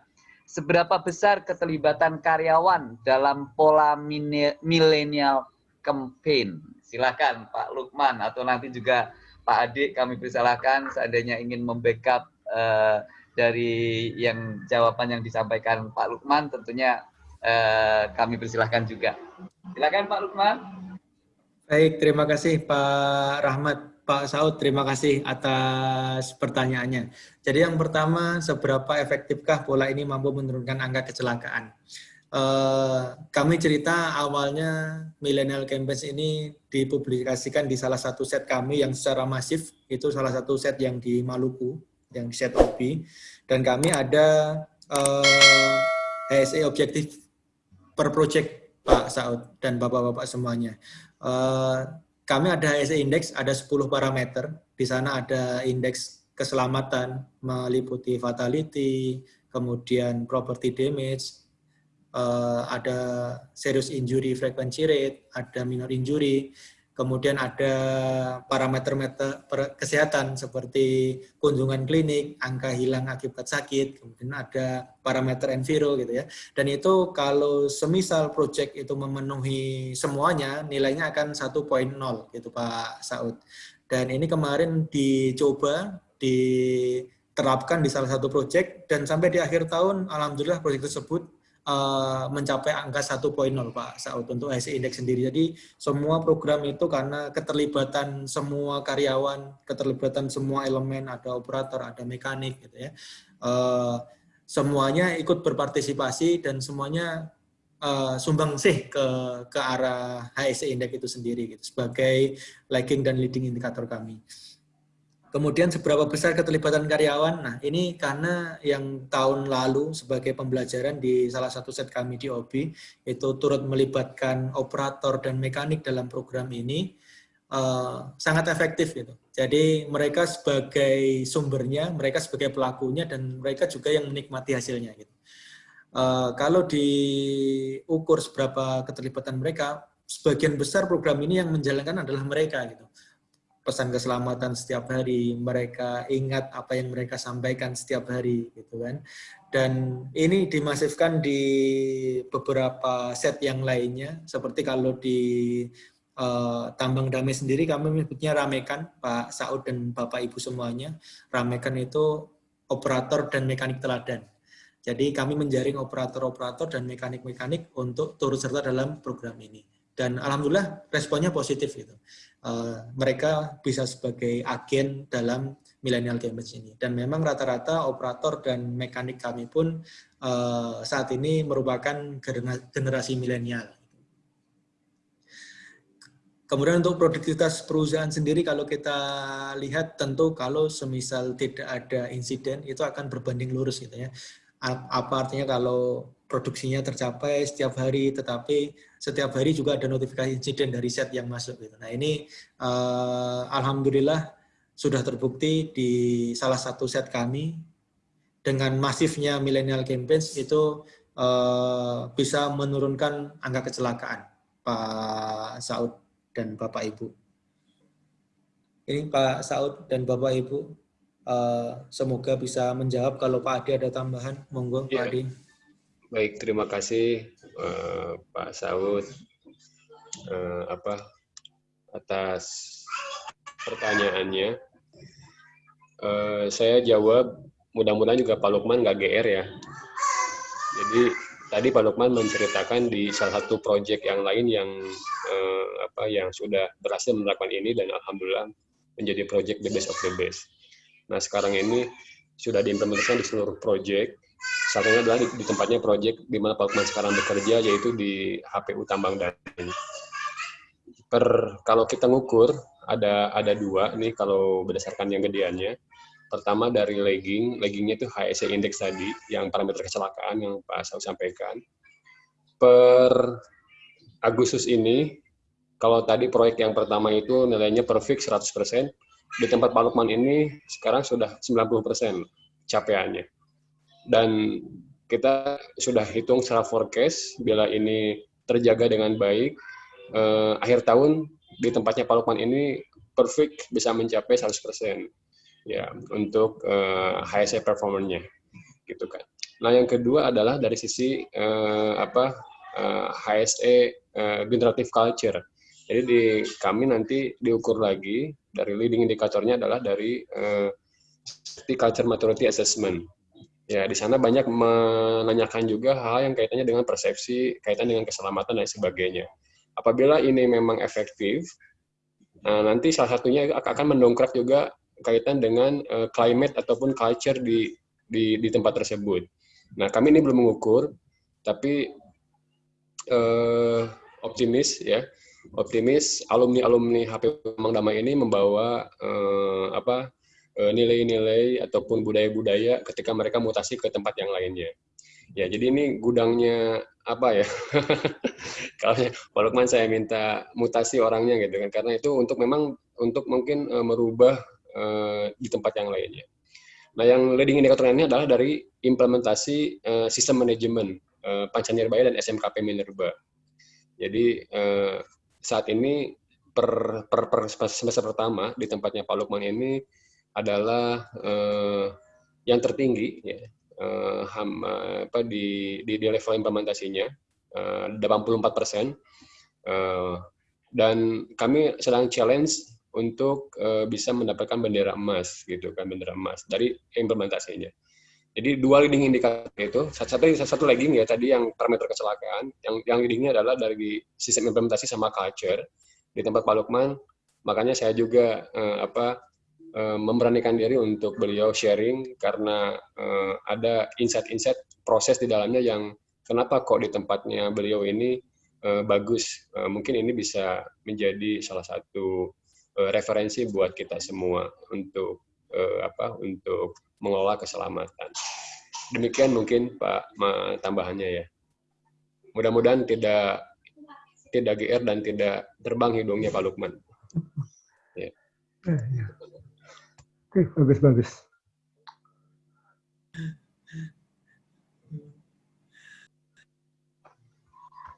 seberapa besar keterlibatan karyawan dalam pola milenial campaign? Silakan Pak Lukman atau nanti juga Pak Adik kami persilahkan seandainya ingin membackup uh, dari yang jawaban yang disampaikan Pak Lukman tentunya uh, kami persilahkan juga. Silakan Pak Lukman. Baik, terima kasih Pak Rahmat. Pak Saud, terima kasih atas pertanyaannya. Jadi yang pertama, seberapa efektifkah pola ini mampu menurunkan angka kecelakaan? Eh, kami cerita awalnya Millennial Campaign ini dipublikasikan di salah satu set kami yang secara masif, itu salah satu set yang di Maluku, yang set OB. Dan kami ada eh, HSE objektif per project Pak Saud dan Bapak-Bapak semuanya. Eh, kami ada HSE index, ada 10 parameter. Di sana ada indeks keselamatan, meliputi fatality, kemudian property damage, uh, ada serious injury frequency rate, ada minor injury, kemudian ada parameter-meter kesehatan seperti kunjungan klinik, angka hilang akibat sakit, kemudian ada parameter enviro gitu ya. Dan itu kalau semisal project itu memenuhi semuanya, nilainya akan 1.0 gitu Pak Saud. Dan ini kemarin dicoba diterapkan di salah satu project dan sampai di akhir tahun alhamdulillah proyek tersebut uh, mencapai angka 1.0 Pak Saud untuk HSI Index sendiri. Jadi semua program itu karena keterlibatan semua karyawan, keterlibatan semua elemen, ada operator, ada mekanik gitu ya. Uh, semuanya ikut berpartisipasi dan semuanya uh, sumbang sih ke ke arah HSI Index itu sendiri gitu sebagai lagging dan leading indikator kami. Kemudian seberapa besar keterlibatan karyawan? Nah ini karena yang tahun lalu sebagai pembelajaran di salah satu set kami di OBI itu turut melibatkan operator dan mekanik dalam program ini uh, sangat efektif gitu. Jadi mereka sebagai sumbernya, mereka sebagai pelakunya dan mereka juga yang menikmati hasilnya gitu. Uh, kalau diukur seberapa keterlibatan mereka, sebagian besar program ini yang menjalankan adalah mereka gitu pesan keselamatan setiap hari, mereka ingat apa yang mereka sampaikan setiap hari gitu kan. Dan ini dimasifkan di beberapa set yang lainnya, seperti kalau di uh, Tambang Damai sendiri kami menyebutnya ramekan, Pak Saud dan Bapak Ibu semuanya. Ramekan itu operator dan mekanik teladan. Jadi kami menjaring operator-operator dan mekanik-mekanik untuk turut serta dalam program ini. Dan alhamdulillah responnya positif gitu. Uh, mereka bisa sebagai agen dalam millennial gamers ini. Dan memang rata-rata operator dan mekanik kami pun uh, saat ini merupakan generasi milenial. Kemudian untuk produktivitas perusahaan sendiri kalau kita lihat tentu kalau semisal tidak ada insiden itu akan berbanding lurus gitu ya. Apa artinya kalau produksinya tercapai setiap hari, tetapi setiap hari juga ada notifikasi insiden dari set yang masuk. Gitu. Nah ini uh, alhamdulillah sudah terbukti di salah satu set kami dengan masifnya millennial campaigns itu uh, bisa menurunkan angka kecelakaan Pak Saud dan Bapak Ibu. Ini Pak Saud dan Bapak Ibu uh, semoga bisa menjawab kalau Pak Adi ada tambahan, monggo ya. Pak Adi. Baik, terima kasih uh, Pak Saud uh, apa atas pertanyaannya. Uh, saya jawab, mudah-mudahan juga Pak Lukman nggak GR ya. Jadi tadi Pak Lukman menceritakan di salah satu proyek yang lain yang uh, apa yang sudah berhasil menerapkan ini dan alhamdulillah menjadi proyek the best of the best. Nah sekarang ini sudah diimplementasikan di seluruh proyek Satunya adalah di, di tempatnya proyek di mana Pak Lukman sekarang bekerja, yaitu di HPU Tambang Daring. Per kalau kita ngukur ada ada dua nih kalau berdasarkan yang gedeannya. Pertama dari lagging, laggingnya itu HSE index tadi, yang parameter kecelakaan yang Pak Saud sampaikan. Per Agustus ini, kalau tadi proyek yang pertama itu nilainya perfect 100%, di tempat Pak Lukman ini sekarang sudah 90% capaiannya dan kita sudah hitung secara forecast bila ini terjaga dengan baik eh, akhir tahun di tempatnya Pak Lukman ini perfect bisa mencapai 100% ya untuk eh, HSE performanya gitu kan. Nah, yang kedua adalah dari sisi eh, apa eh, HSE eh, generative culture. Jadi di kami nanti diukur lagi dari leading indikatornya adalah dari eh, culture maturity assessment Ya, di sana banyak menanyakan juga hal yang kaitannya dengan persepsi, kaitan dengan keselamatan dan sebagainya. Apabila ini memang efektif, nah nanti salah satunya akan mendongkrak juga kaitan dengan uh, climate ataupun culture di, di di tempat tersebut. Nah, kami ini belum mengukur, tapi eh, optimis ya, optimis alumni-alumni HP Mang Damai ini membawa eh, apa nilai-nilai ataupun budaya-budaya ketika mereka mutasi ke tempat yang lainnya. Ya, jadi ini gudangnya apa ya? [laughs] Kalau Pak Lukman saya minta mutasi orangnya gitu kan, karena itu untuk memang untuk mungkin uh, merubah uh, di tempat yang lainnya. Nah, yang leading indikator ini adalah dari implementasi uh, sistem manajemen uh, Panca dan SMKP Minerba. Jadi uh, saat ini per, per, per semester pertama di tempatnya Pak Lukman ini adalah uh, yang tertinggi ya, uh, ham, apa di, di di level implementasinya uh, 84 persen. Uh, dan kami sedang challenge untuk uh, bisa mendapatkan bendera emas gitu kan bendera emas dari implementasinya. Jadi dua leading indikator itu satu satu leading ya tadi yang parameter kecelakaan yang yang leadingnya adalah dari sistem implementasi sama culture di tempat Pak Lukman. Makanya saya juga uh, apa Eh, memberanikan diri untuk beliau sharing karena uh, ada insight-insight proses di dalamnya yang kenapa kok di tempatnya beliau ini uh, bagus. Uh, mungkin ini bisa menjadi salah satu uh, referensi buat kita semua untuk uh, apa untuk mengelola keselamatan. Demikian mungkin Pak tambahannya ya. Mudah-mudahan tidak tidak GR dan tidak terbang hidungnya Pak Lukman. [laughs] Ya. ya. Oke, bagus bagus.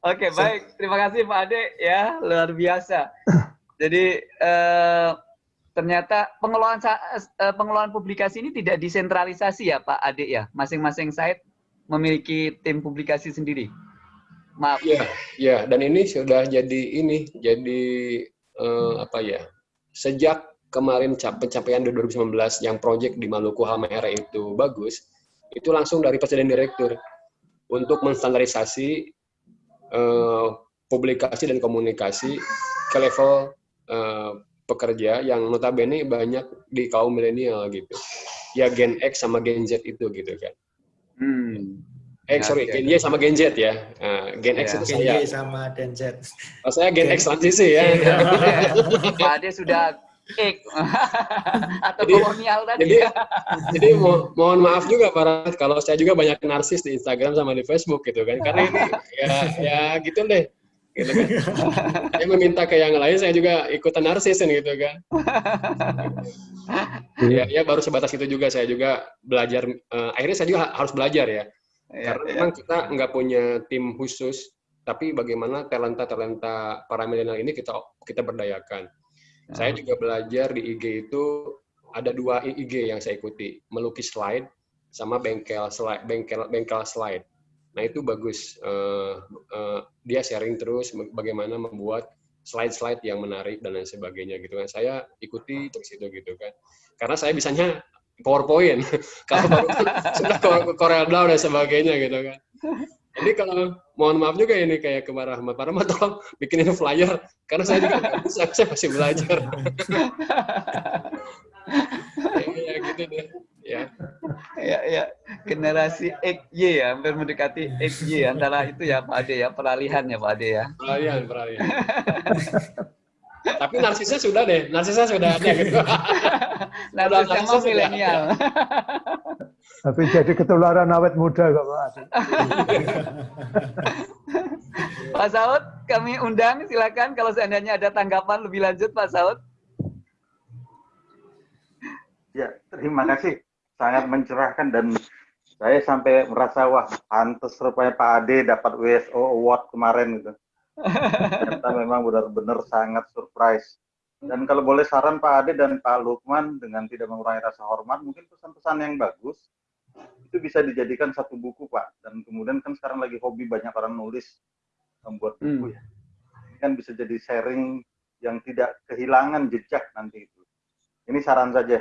Oke, baik. Terima kasih Pak Ade ya, luar biasa. [clears throat] Jadi eh, ternyata pengelolaan eh, pengelolaan publikasi ini tidak desentralisasi ya Pak Ade ya. Masing-masing site memiliki tim publikasi sendiri. Maaf. Ya, ya. Dan ini sudah jadi ini, jadi eh, apa ya? Sejak kemarin pencapaian 2019 yang proyek di Maluku Halmahera itu bagus, itu langsung dari Presiden Direktur untuk menstandarisasi uh, publikasi dan komunikasi ke level uh, pekerja yang notabene banyak di kaum milenial gitu. Ya Gen X sama Gen Z itu gitu kan. Hmm. Eh sorry, Gen Y sama Gen Z ya. Uh, Gen X ya. itu Gen saya. Y sama Gen Z. Oh, saya Gen, Gen X transisi ya. Pak Ade sudah X [laughs] atau jadi, kolonial tadi. Jadi, [laughs] jadi mo mohon maaf juga para kalau saya juga banyak narsis di Instagram sama di Facebook gitu kan. Karena ini ya ya gitu deh. Gitu kan. [laughs] saya meminta ke yang lain saya juga ikutan narsis gitu kan. ya, ya baru sebatas itu juga saya juga belajar uh, akhirnya saya juga harus belajar ya. ya Karena ya. memang kita nggak punya tim khusus tapi bagaimana talenta-talenta para milenial ini kita kita berdayakan. Saya juga belajar di IG itu ada dua IG yang saya ikuti, melukis slide sama bengkel slide, bengkel bengkel slide. Nah itu bagus. Uh, uh, dia sharing terus bagaimana membuat slide-slide yang menarik dan lain sebagainya gitu kan. Saya ikuti terus itu gitu kan. Karena saya bisanya PowerPoint. [laughs] Kalau baru [laughs] sudah Corel Draw dan sebagainya gitu kan. Jadi kalau mohon maaf juga ini kayak ke Pak Rahmat. Pak Rahmat [laughs] tolong bikinin flyer karena saya juga nggak bisa, saya masih belajar. [laughs] ya, ya gitu deh. Ya. ya, ya. Generasi XY ya, hampir mendekati XY antara itu ya Pak Ade ya, peralihan ya Pak Ade ya. Peralihan, peralihan. [laughs] Tapi narsisnya sudah deh, narsisnya sudah ada gitu. [laughs] narsisnya mau milenial. Tapi jadi ketularan awet muda kok Pak. Pak Saud, kami undang silakan kalau seandainya ada tanggapan lebih lanjut Pak Saud. Ya, terima kasih. Sangat mencerahkan dan saya sampai merasa wah pantas rupanya Pak Ade dapat WSO Award kemarin gitu. Ternyata memang benar-benar sangat surprise. Dan kalau boleh saran Pak Ade dan Pak Lukman dengan tidak mengurangi rasa hormat, mungkin pesan-pesan yang bagus itu bisa dijadikan satu buku Pak. Dan kemudian kan sekarang lagi hobi banyak orang nulis membuat buku hmm. ya. Ini kan bisa jadi sharing yang tidak kehilangan jejak nanti itu. Ini saran saja.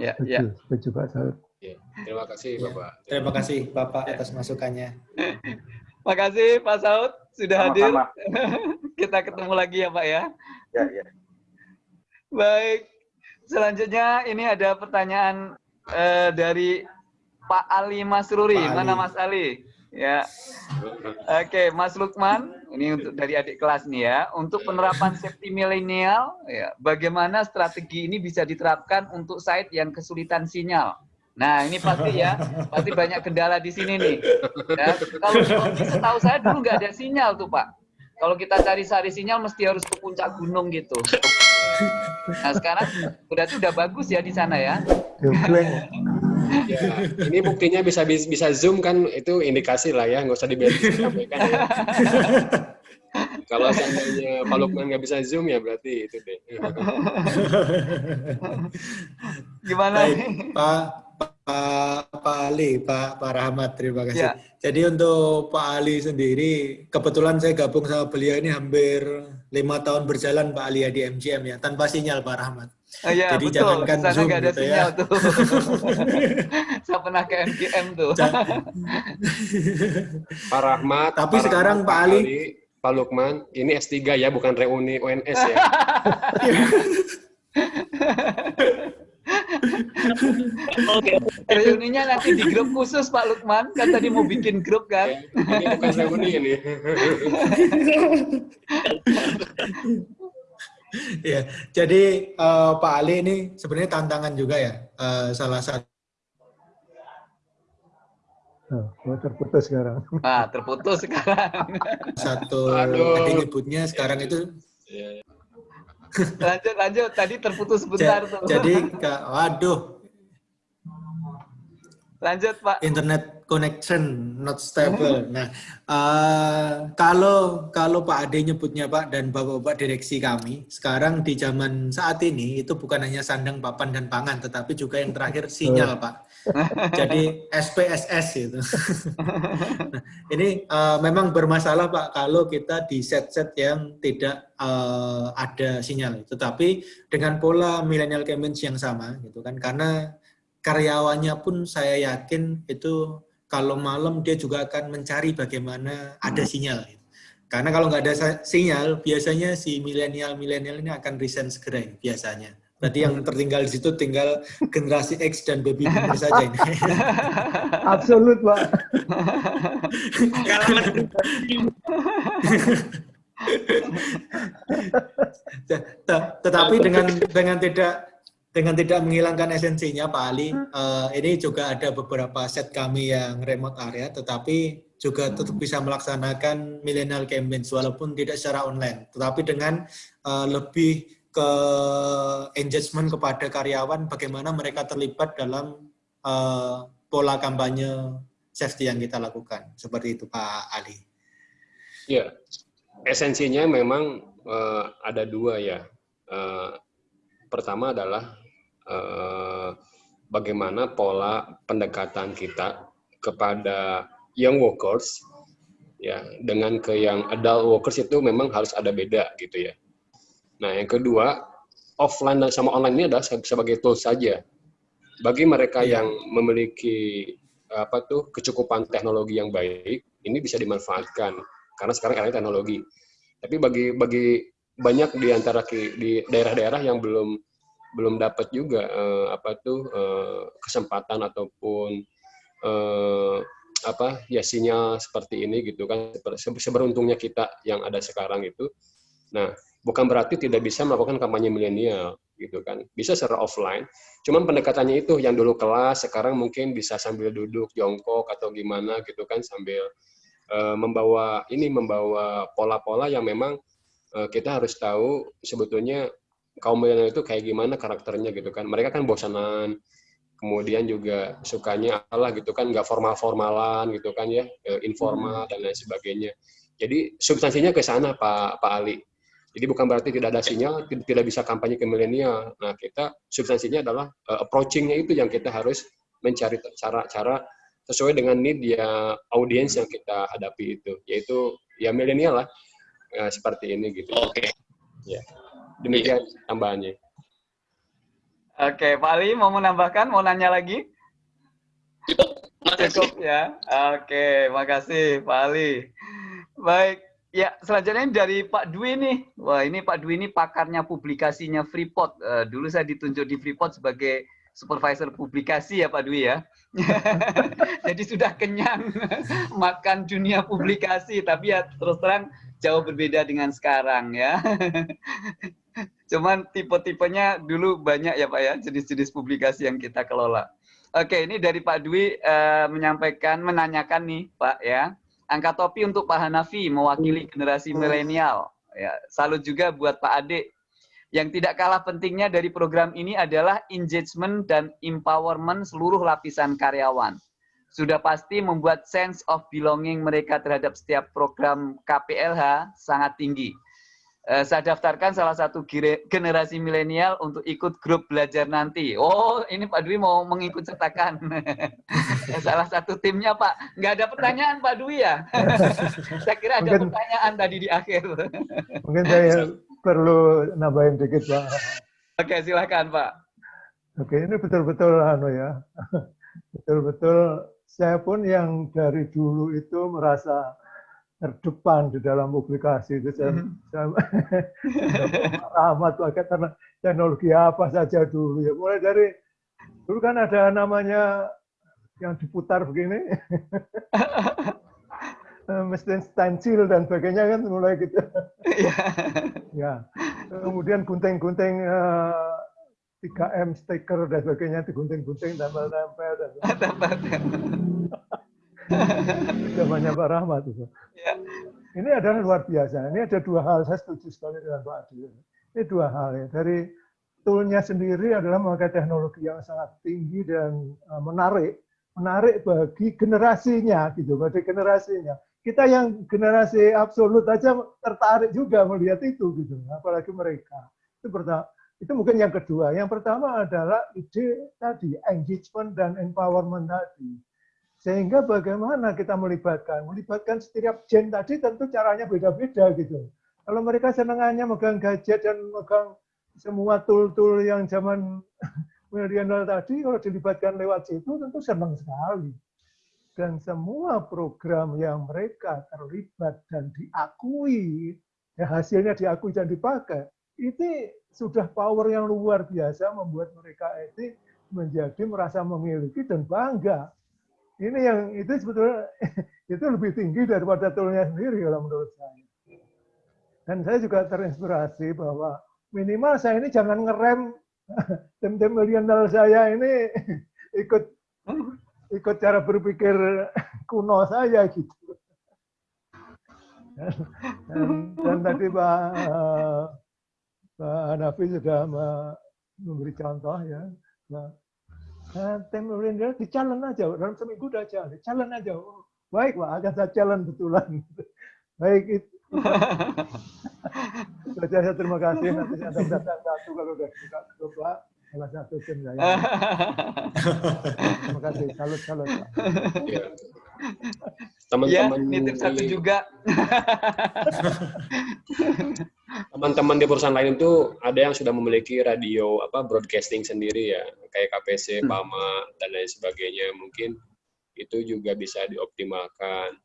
Ya, ya. Setuju, Pak Ya, terima kasih Bapak. Terima kasih Bapak atas masukannya. [laughs] Makasih Pak Saud sudah hadir. [laughs] Kita ketemu lagi ya Pak ya. Ya, ya. Baik. Selanjutnya ini ada pertanyaan uh, dari Pak Ali Masruri. Pak Ali. Mana Mas Ali? Ya. Oke, Mas Lukman, ini untuk dari adik kelas nih ya. Untuk penerapan safety milenial, ya, bagaimana strategi ini bisa diterapkan untuk site yang kesulitan sinyal? Nah, ini pasti ya, pasti banyak kendala di sini nih. Ya, kalau setahu saya dulu nggak ada sinyal tuh Pak. Kalau kita cari-cari sinyal mesti harus ke puncak gunung gitu. Nah sekarang berarti udah bagus ya di sana ya. ya ini buktinya bisa bisa zoom kan itu indikasi lah ya nggak usah disampaikan [laughs] ya. Kalau seandainya Pak Lukman nggak bisa zoom ya berarti itu deh. Gimana? Baik, Pak Pak, Pak Ali, Pak, Pak Rahmat, terima kasih. Ya. Jadi untuk Pak Ali sendiri, kebetulan saya gabung sama beliau ini hampir lima tahun berjalan Pak Ali ya di MGM ya, tanpa sinyal Pak Rahmat. Oh, iya, Jadi betul. jangankan Sana Zoom ada gitu ya. sinyal ya. Tuh. [laughs] saya pernah ke MGM tuh. [laughs] Pak Rahmat. Tapi Pak sekarang Rahmat, Pak Ali, Ali, Pak Lukman, ini S3 ya, bukan reuni UNS ya. [laughs] Oke. Reuninya nanti di grup khusus Pak Lukman, kan tadi mau bikin grup kan? Ini bukan reuni ini. ya, jadi uh, Pak Ali ini sebenarnya tantangan juga ya, uh, salah satu. Oh, terputus sekarang. Ah, terputus sekarang. Satu tadi nyebutnya sekarang itu iya, lanjut lanjut tadi terputus sebentar tuh. Jadi waduh. Lanjut Pak. Internet connection not stable. Nah, uh, kalau kalau Pak Ade nyebutnya Pak dan Bapak-bapak direksi kami, sekarang di zaman saat ini itu bukan hanya sandang, papan dan pangan, tetapi juga yang terakhir sinyal Pak. [laughs] Jadi SPSS itu. [laughs] nah, ini uh, memang bermasalah Pak kalau kita di set-set yang tidak uh, ada sinyal. Tetapi dengan pola millennial campaigns yang sama gitu kan, karena karyawannya pun saya yakin itu kalau malam dia juga akan mencari bagaimana ada hmm. sinyal. Karena kalau nggak ada sinyal, biasanya si milenial-milenial ini akan resign segera biasanya. Berarti yang tertinggal di situ tinggal generasi X dan baby boomer [laughs] saja ini. Absolut, Pak. [laughs] [laughs] Tetapi dengan dengan tidak dengan tidak menghilangkan esensinya Pak Ali, uh, ini juga ada beberapa set kami yang remote area, tetapi juga tetap bisa melaksanakan millennial campaigns walaupun tidak secara online, tetapi dengan uh, lebih ke engagement kepada karyawan, bagaimana mereka terlibat dalam uh, pola kampanye safety yang kita lakukan, seperti itu Pak Ali. Ya, esensinya memang uh, ada dua ya. Uh, pertama adalah eh, bagaimana pola pendekatan kita kepada young workers ya dengan ke yang adult workers itu memang harus ada beda gitu ya. Nah, yang kedua, offline dan sama online ini adalah sebagai tools saja. Bagi mereka iya. yang memiliki apa tuh kecukupan teknologi yang baik, ini bisa dimanfaatkan karena sekarang era teknologi. Tapi bagi bagi banyak di antara di daerah-daerah yang belum belum dapat juga uh, apa tuh uh, kesempatan ataupun uh, apa ya sinyal seperti ini gitu kan seberuntungnya kita yang ada sekarang itu. Nah, bukan berarti tidak bisa melakukan kampanye milenial gitu kan. Bisa secara offline. Cuman pendekatannya itu yang dulu kelas sekarang mungkin bisa sambil duduk jongkok atau gimana gitu kan sambil uh, membawa ini membawa pola-pola yang memang kita harus tahu sebetulnya kaum milenial itu kayak gimana karakternya gitu kan. Mereka kan bosanan, kemudian juga sukanya Allah gitu kan, nggak formal-formalan gitu kan ya, eh, informal hmm. dan lain sebagainya. Jadi substansinya ke sana Pak Pak Ali. Jadi bukan berarti tidak ada sinyal, tidak bisa kampanye ke milenial. Nah kita substansinya adalah uh, approachingnya itu yang kita harus mencari cara-cara sesuai dengan need ya audiens yang kita hadapi itu, yaitu ya milenial lah uh, seperti ini gitu. Oke. Okay. Ya. Demikian yeah. tambahannya. Oke, okay, Pak Ali mau menambahkan, mau nanya lagi? Cukup, Cukup ya. Oke, okay, makasih Pak Ali. Baik, ya selanjutnya dari Pak Dwi nih. Wah ini Pak Dwi ini pakarnya publikasinya Freeport. Uh, dulu saya ditunjuk di Freeport sebagai supervisor publikasi ya Pak Dwi ya. [laughs] Jadi sudah kenyang [laughs] makan dunia publikasi, tapi ya terus terang jauh berbeda dengan sekarang ya. [laughs] Cuman tipe-tipenya dulu banyak ya Pak ya, jenis-jenis publikasi yang kita kelola. Oke, ini dari Pak Dwi uh, menyampaikan, menanyakan nih Pak ya. Angkat topi untuk Pak Hanafi, mewakili generasi milenial. Ya, salut juga buat Pak Ade. Yang tidak kalah pentingnya dari program ini adalah engagement dan empowerment seluruh lapisan karyawan. Sudah pasti membuat sense of belonging mereka terhadap setiap program KPLH sangat tinggi uh, saya daftarkan salah satu generasi milenial untuk ikut grup belajar nanti. Oh, ini Pak Dwi mau mengikut sertakan. [laughs] salah satu timnya Pak. Nggak ada pertanyaan Pak Dwi ya? [laughs] saya kira ada mungkin, pertanyaan tadi di akhir. [laughs] mungkin saya perlu nambahin dikit Pak. Oke, silakan Pak. Oke, ini betul-betul anu ya. Betul-betul saya pun yang dari dulu itu merasa terdepan di dalam publikasi itu saya, mm -hmm. saya [laughs] rahmat pakai karena teknologi apa saja dulu ya mulai dari dulu kan ada namanya yang diputar begini [laughs] mesin stensil dan sebagainya kan mulai gitu iya. ya kemudian gunting-gunting uh, 3M stiker dan sebagainya digunting-gunting tempel-tempel dan zamannya Pak Rahmat itu. Ya. Ini adalah luar biasa. Ini ada dua hal. Saya setuju sekali dengan Pak Adi. Ini dua hal ya. Dari toolnya sendiri adalah memakai teknologi yang sangat tinggi dan uh, menarik, menarik bagi generasinya gitu, bagi generasinya. Kita yang generasi absolut aja tertarik juga melihat itu gitu, apalagi mereka. Itu pertama. Itu mungkin yang kedua. Yang pertama adalah ide tadi engagement dan empowerment tadi sehingga bagaimana kita melibatkan? Melibatkan setiap gen tadi tentu caranya beda-beda gitu. Kalau mereka senangannya megang gadget dan megang semua tool-tool yang zaman [laughs] milenial tadi, kalau dilibatkan lewat situ tentu senang sekali. Dan semua program yang mereka terlibat dan diakui, ya hasilnya diakui dan dipakai, itu sudah power yang luar biasa membuat mereka itu menjadi merasa memiliki dan bangga ini yang itu sebetulnya [laughs] itu lebih tinggi daripada toolnya sendiri kalau menurut saya. Dan saya juga terinspirasi bahwa minimal saya ini jangan ngerem [laughs] tim-tim milenial saya ini [laughs] ikut ikut cara berpikir kuno saya gitu. Dan, dan, dan tadi Pak Pak Hanafi sudah memberi contoh ya, Nah, tim milenial di challenge aja dalam seminggu udah aja, challenge aja. Oh, baik pak, akan saya challenge betulan. [laughs] baik itu. [laughs] Saja saya terima kasih. Nanti saya ada datang satu kalau udah buka pak. Salah satu tim saya. [laughs] terima kasih. Salut salut pak. Teman-teman ya, nitip satu juga. [laughs] teman-teman di perusahaan lain itu ada yang sudah memiliki radio apa broadcasting sendiri ya kayak KPC, hmm. PAMA dan lain sebagainya mungkin itu juga bisa dioptimalkan.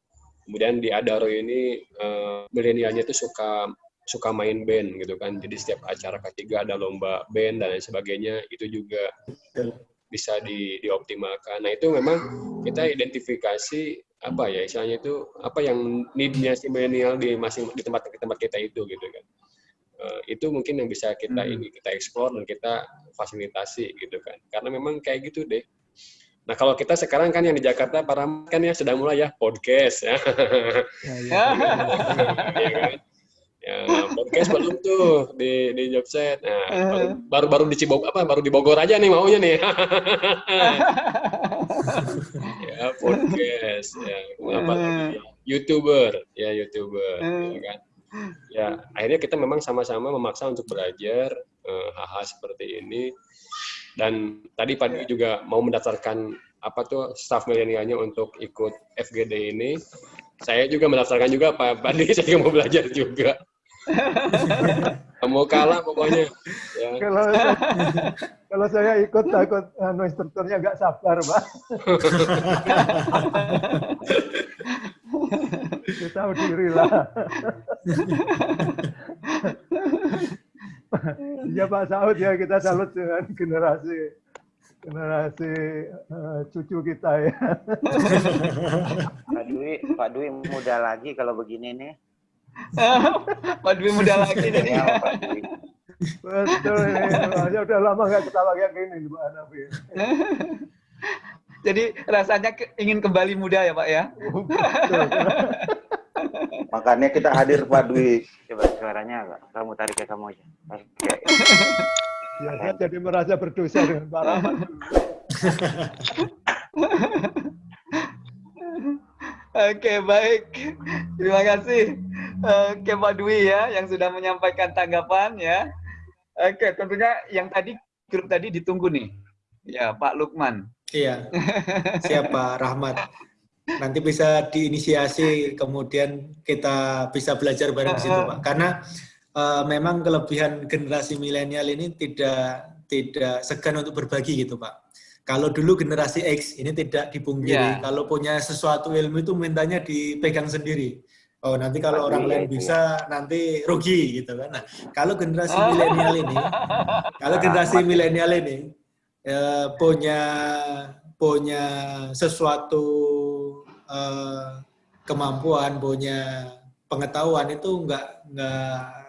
Kemudian di Adaro ini uh, milenialnya itu suka suka main band gitu kan. Jadi setiap acara ketiga ada lomba band dan lain sebagainya itu juga bisa di, dioptimalkan. Nah itu memang kita identifikasi apa ya istilahnya itu apa yang neednya si milenial di masing di tempat di tempat kita itu gitu kan uh, itu mungkin yang bisa kita hmm. ini kita explore dan kita fasilitasi gitu kan karena memang kayak gitu deh nah kalau kita sekarang kan yang di Jakarta para kan ya sudah mulai ya podcast ya, ya, ya. [laughs] ya kan? Ya podcast belum tuh di di Jobset nah baru, baru baru di Cibog apa baru di Bogor aja nih maunya nih. [laughs] Ya podcast ya apa lagi youtuber ya youtuber ya kan? Ya akhirnya kita memang sama-sama memaksa untuk belajar eh, hal-hal uh, seperti ini. Dan tadi Pak juga mau mendaftarkan apa tuh staff milenialnya untuk ikut FGD ini. Saya juga mendaftarkan juga Pak Padi [laughs] saya juga mau belajar juga [laughs] mau kalah pokoknya. Ya. Kalau kalau saya ikut takut anu instrukturnya nggak sabar, Pak. [laughs] Kita tahu diri lah. ya Pak Saud ya kita salut dengan generasi generasi uh, cucu kita ya. Pak Dwi, Pak Dwi muda lagi kalau begini nih. Pak Dwi muda lagi [laughs] nih. Ya, Pak Dwi. Betul ini. Makanya udah lama nggak ketawa kayak gini Pak Hanafi. [laughs] Jadi rasanya ke- ingin kembali muda ya Pak ya? Betul. [laughs] Makanya kita hadir Pak Dwi. Coba suaranya agak. Kamu tarik ke kamu aja. Oke. Biasa jadi merasa berdosa dengan Pak Rahmat. Oke, baik. Terima kasih. Oke, Pak Dwi ya, yang sudah menyampaikan tanggapan ya. Oke, tentunya yang tadi, grup tadi ditunggu nih. Ya, Pak Lukman. Iya, siapa Rahmat. Nanti bisa diinisiasi, kemudian kita bisa belajar bareng di situ, Pak. Karena eh, memang kelebihan generasi milenial ini tidak tidak segan untuk berbagi gitu, Pak. Kalau dulu generasi X ini tidak dipungkiri, Iya. kalau punya sesuatu ilmu itu mintanya dipegang sendiri. Oh, nanti kalau Pasti, orang lain iya, bisa nanti rugi gitu kan. Nah, kalau generasi milenial ini, kalau [laughs] generasi milenial ini eh, punya punya sesuatu eh, kemampuan, punya pengetahuan itu nggak nggak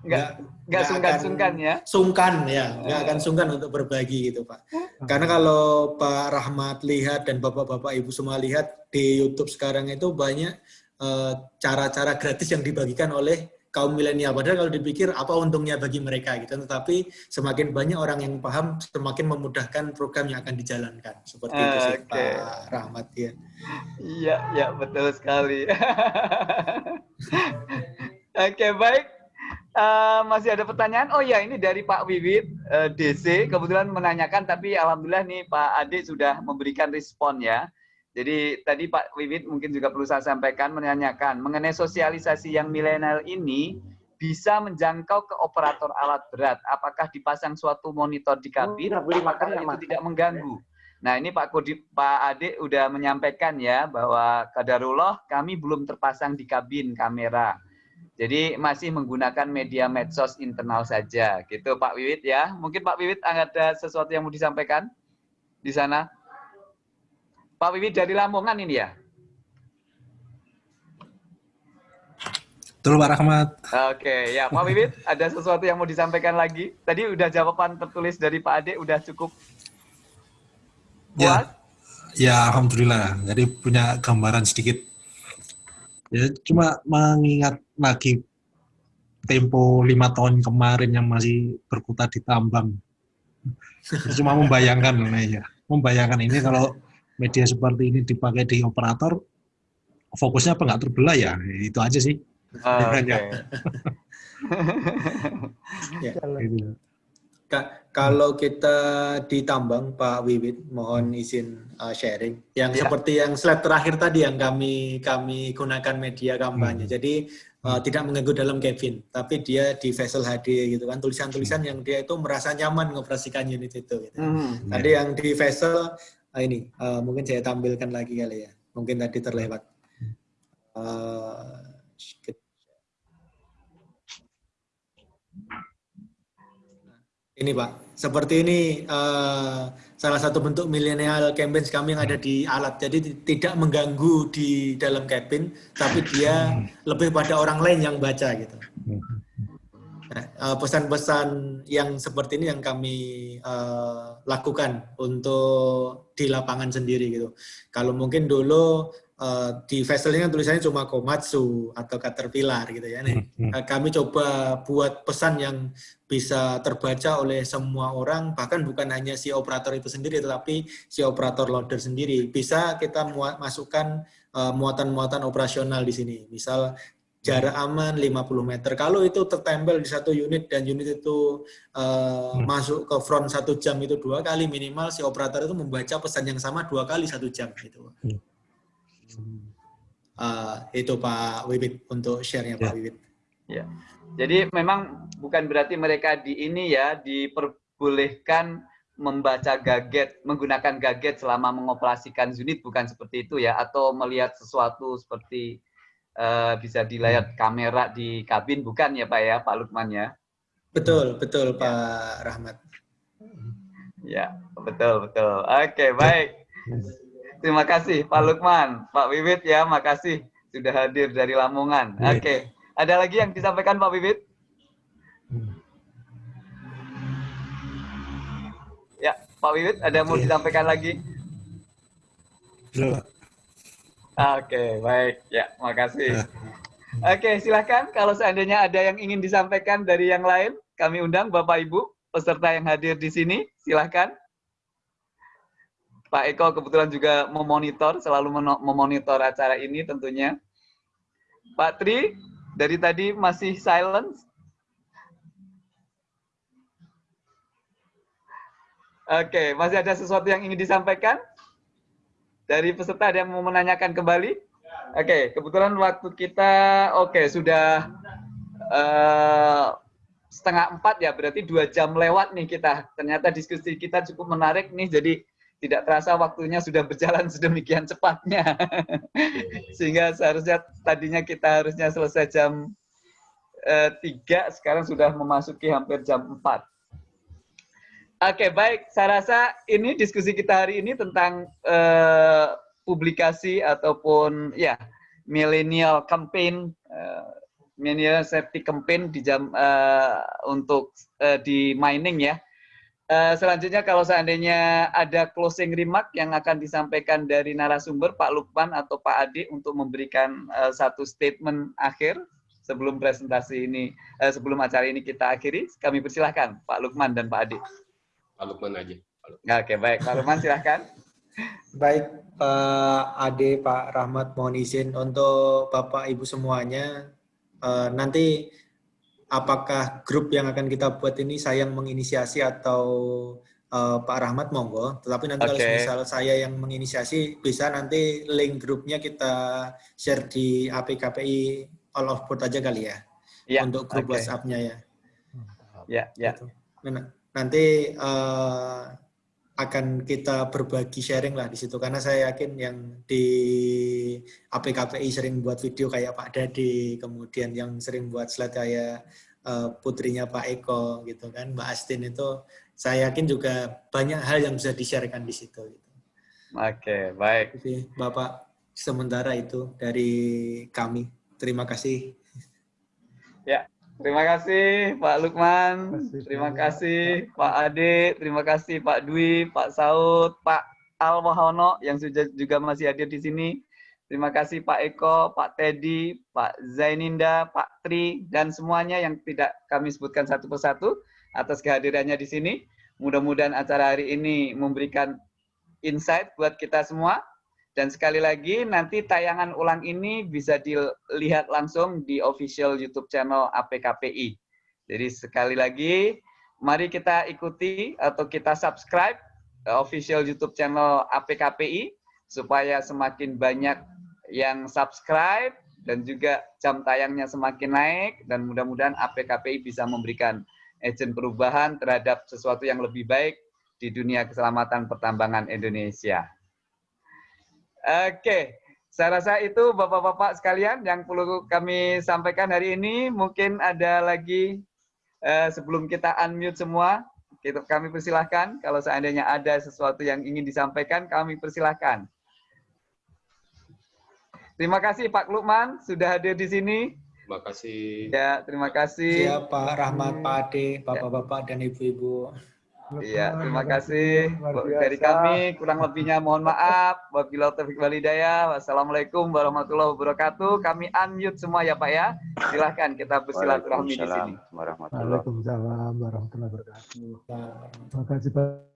Nggak nggak akan sungkan-sungkan ya. Sungkan ya, nggak akan sungkan untuk berbagi gitu Pak. Karena kalau Pak Rahmat lihat dan Bapak-Bapak Ibu semua lihat di YouTube sekarang itu banyak cara-cara gratis yang dibagikan oleh kaum milenial. Padahal kalau dipikir apa untungnya bagi mereka gitu. Tetapi semakin banyak orang yang paham, semakin memudahkan program yang akan dijalankan. Seperti itu sih Oke. Pak Rahmat ya. Iya, ya betul sekali. [laughs] Oke, baik. Eh, masih ada pertanyaan? Oh ya, ini dari Pak Wiwit eh, DC. Kebetulan menanyakan, tapi alhamdulillah nih Pak Ade sudah memberikan respon ya. Jadi tadi Pak Wiwit mungkin juga perlu saya sampaikan menanyakan mengenai sosialisasi yang milenial ini bisa menjangkau ke operator alat berat. Apakah dipasang suatu monitor di kabin? Udah beli apakah makan itu Mas? tidak mengganggu? Nah ini Pak Kodi, Pak Ade udah menyampaikan ya bahwa kadarullah kami belum terpasang di kabin kamera. Jadi masih menggunakan media medsos internal saja, gitu Pak Wiwit ya. Mungkin Pak Wiwit ada sesuatu yang mau disampaikan di sana? Pak Wiwit dari Lamongan ini ya? Betul Pak Rahmat. Oke, ya Pak Wiwit ada sesuatu yang mau disampaikan lagi? Tadi udah jawaban tertulis dari Pak Ade udah cukup Ya, puas? ya Alhamdulillah. Jadi punya gambaran sedikit. Ya, cuma mengingat lagi tempo lima tahun kemarin yang masih berkutat di tambang. Cuma membayangkan, ya. membayangkan ini kalau media seperti ini dipakai di operator, fokusnya apa nggak terbelah ya? Itu aja sih. [laughs] Oke. [laughs] Ya. Gitu. Ka- kalau kita ditambang Pak Wiwit, mohon izin uh, sharing. Yang Ya. seperti yang slide terakhir tadi yang kami kami gunakan media kampanye. Jadi uh, tidak mengganggu dalam cabin, tapi dia di vessel HD gitu kan. Tulisan-tulisan yang dia itu merasa nyaman mengoperasikan unit itu. Gitu. Hmm. Tadi yang di vessel ah, ini uh, mungkin saya tampilkan lagi kali ya. Mungkin tadi terlewat. Uh, ini Pak, seperti ini eh, salah satu bentuk milenial campaigns kami yang ada di alat. Jadi ti- tidak mengganggu di dalam cabin, tapi dia lebih pada orang lain yang baca gitu. Nah, eh, pesan-pesan yang seperti ini yang kami eh, lakukan untuk di lapangan sendiri gitu. Kalau mungkin dulu eh, di vesselnya kan tulisannya cuma Komatsu atau Caterpillar gitu ya. Nih, eh, kami coba buat pesan yang bisa terbaca oleh semua orang, bahkan bukan hanya si operator itu sendiri, tetapi si operator loader sendiri. Bisa kita muat, masukkan muatan-muatan operasional di sini. Misal jarak aman 50 meter. Kalau itu tertempel di satu unit dan unit itu eh, masuk ke front satu jam itu dua kali minimal si operator itu membaca pesan yang sama dua kali satu jam gitu. Eh, itu Pak Wibit untuk share-nya Pak Wibit. Ya. Jadi memang bukan berarti mereka di ini ya diperbolehkan membaca gadget, menggunakan gadget selama mengoperasikan unit bukan seperti itu ya atau melihat sesuatu seperti eh, bisa di layar kamera di kabin bukan ya Pak ya Pak Lukman ya. Betul, betul Pak Rahmat. Ya, betul, betul. Oke, baik. Terima kasih Pak Lukman, Pak Wiwit ya, makasih sudah hadir dari Lamongan. Oke, ada lagi yang disampaikan Pak Wiwit? Ya, Pak Wiwit, ada yang mau disampaikan lagi? Belum. Oke, baik. Ya, makasih. Oke, silahkan kalau seandainya ada yang ingin disampaikan dari yang lain, kami undang Bapak Ibu peserta yang hadir di sini, silahkan. Pak Eko kebetulan juga memonitor, selalu memonitor acara ini tentunya. Pak Tri, dari tadi masih silence. Oke, masih ada sesuatu yang ingin disampaikan? Dari peserta ada yang mau menanyakan kembali? Oke, kebetulan waktu kita, oke, sudah uh, setengah empat ya, berarti dua jam lewat nih kita. Ternyata diskusi kita cukup menarik nih, jadi tidak terasa waktunya sudah berjalan [laughs] sedemikian cepatnya. Sehingga seharusnya tadinya kita harusnya selesai jam eh, 3, sekarang sudah memasuki hampir jam 4. Oke, baik. Saya rasa ini diskusi kita hari ini tentang eh, publikasi ataupun ya millennial campaign, uh, millennial safety campaign di jam uh, untuk uh, di mining ya Uh, selanjutnya kalau seandainya ada closing remark yang akan disampaikan dari narasumber Pak Lukman atau Pak Adi untuk memberikan uh, satu statement akhir sebelum presentasi ini, uh, sebelum acara ini kita akhiri, kami persilahkan Pak Lukman dan Pak Adi. Pak Lukman aja. Pak Lukman. Oke, baik. Pak Lukman silahkan. Baik, Pak Ade, Pak Rahmat, mohon izin untuk Bapak Ibu semuanya. Uh, nanti apakah grup yang akan kita buat ini saya yang menginisiasi atau uh, Pak Rahmat monggo. Tetapi nanti okay. kalau misal saya yang menginisiasi bisa nanti link grupnya kita share di APKPI all of board aja kali ya. ya untuk grup okay. WhatsApp-nya ya. Ya, ya. Gitu. Nanti uh, akan kita berbagi sharing lah di situ karena saya yakin yang di APKPI sering buat video kayak Pak Dadi kemudian yang sering buat slide kayak uh, putrinya Pak Eko gitu kan Mbak Astin itu saya yakin juga banyak hal yang bisa di-sharekan di situ gitu. Oke, baik. Jadi Bapak sementara itu dari kami. Terima kasih. Ya, Terima kasih Pak Lukman, terima kasih Pak Ade, terima kasih Pak Dwi, Pak Saud, Pak Al Wahono yang sudah juga masih hadir di sini. Terima kasih Pak Eko, Pak Teddy, Pak Zaininda, Pak Tri, dan semuanya yang tidak kami sebutkan satu persatu atas kehadirannya di sini. Mudah-mudahan acara hari ini memberikan insight buat kita semua. Dan sekali lagi, nanti tayangan ulang ini bisa dilihat langsung di official YouTube channel APKPI. Jadi sekali lagi, mari kita ikuti atau kita subscribe official YouTube channel APKPI supaya semakin banyak yang subscribe dan juga jam tayangnya semakin naik dan mudah-mudahan APKPI bisa memberikan agent perubahan terhadap sesuatu yang lebih baik di dunia keselamatan pertambangan Indonesia. Oke, saya rasa itu Bapak-Bapak sekalian yang perlu kami sampaikan hari ini. Mungkin ada lagi uh, sebelum kita unmute semua, kita, kami persilahkan. Kalau seandainya ada sesuatu yang ingin disampaikan, kami persilahkan. Terima kasih Pak Lukman sudah hadir di sini. Terima kasih. Ya, terima kasih. Ya, Pak Rahmat, Pak Ade, Bapak-Bapak dan Ibu-Ibu. Iya, terima kasih dari kami. Kurang lebihnya mohon maaf. Wabillahi taufiq walhidayah. Wassalamualaikum warahmatullahi wabarakatuh. Kami unmute semua ya Pak ya. Silahkan kita bersilaturahmi di sini. Waalaikumsalam warahmatullahi wabarakatuh. Terima kasih Pak.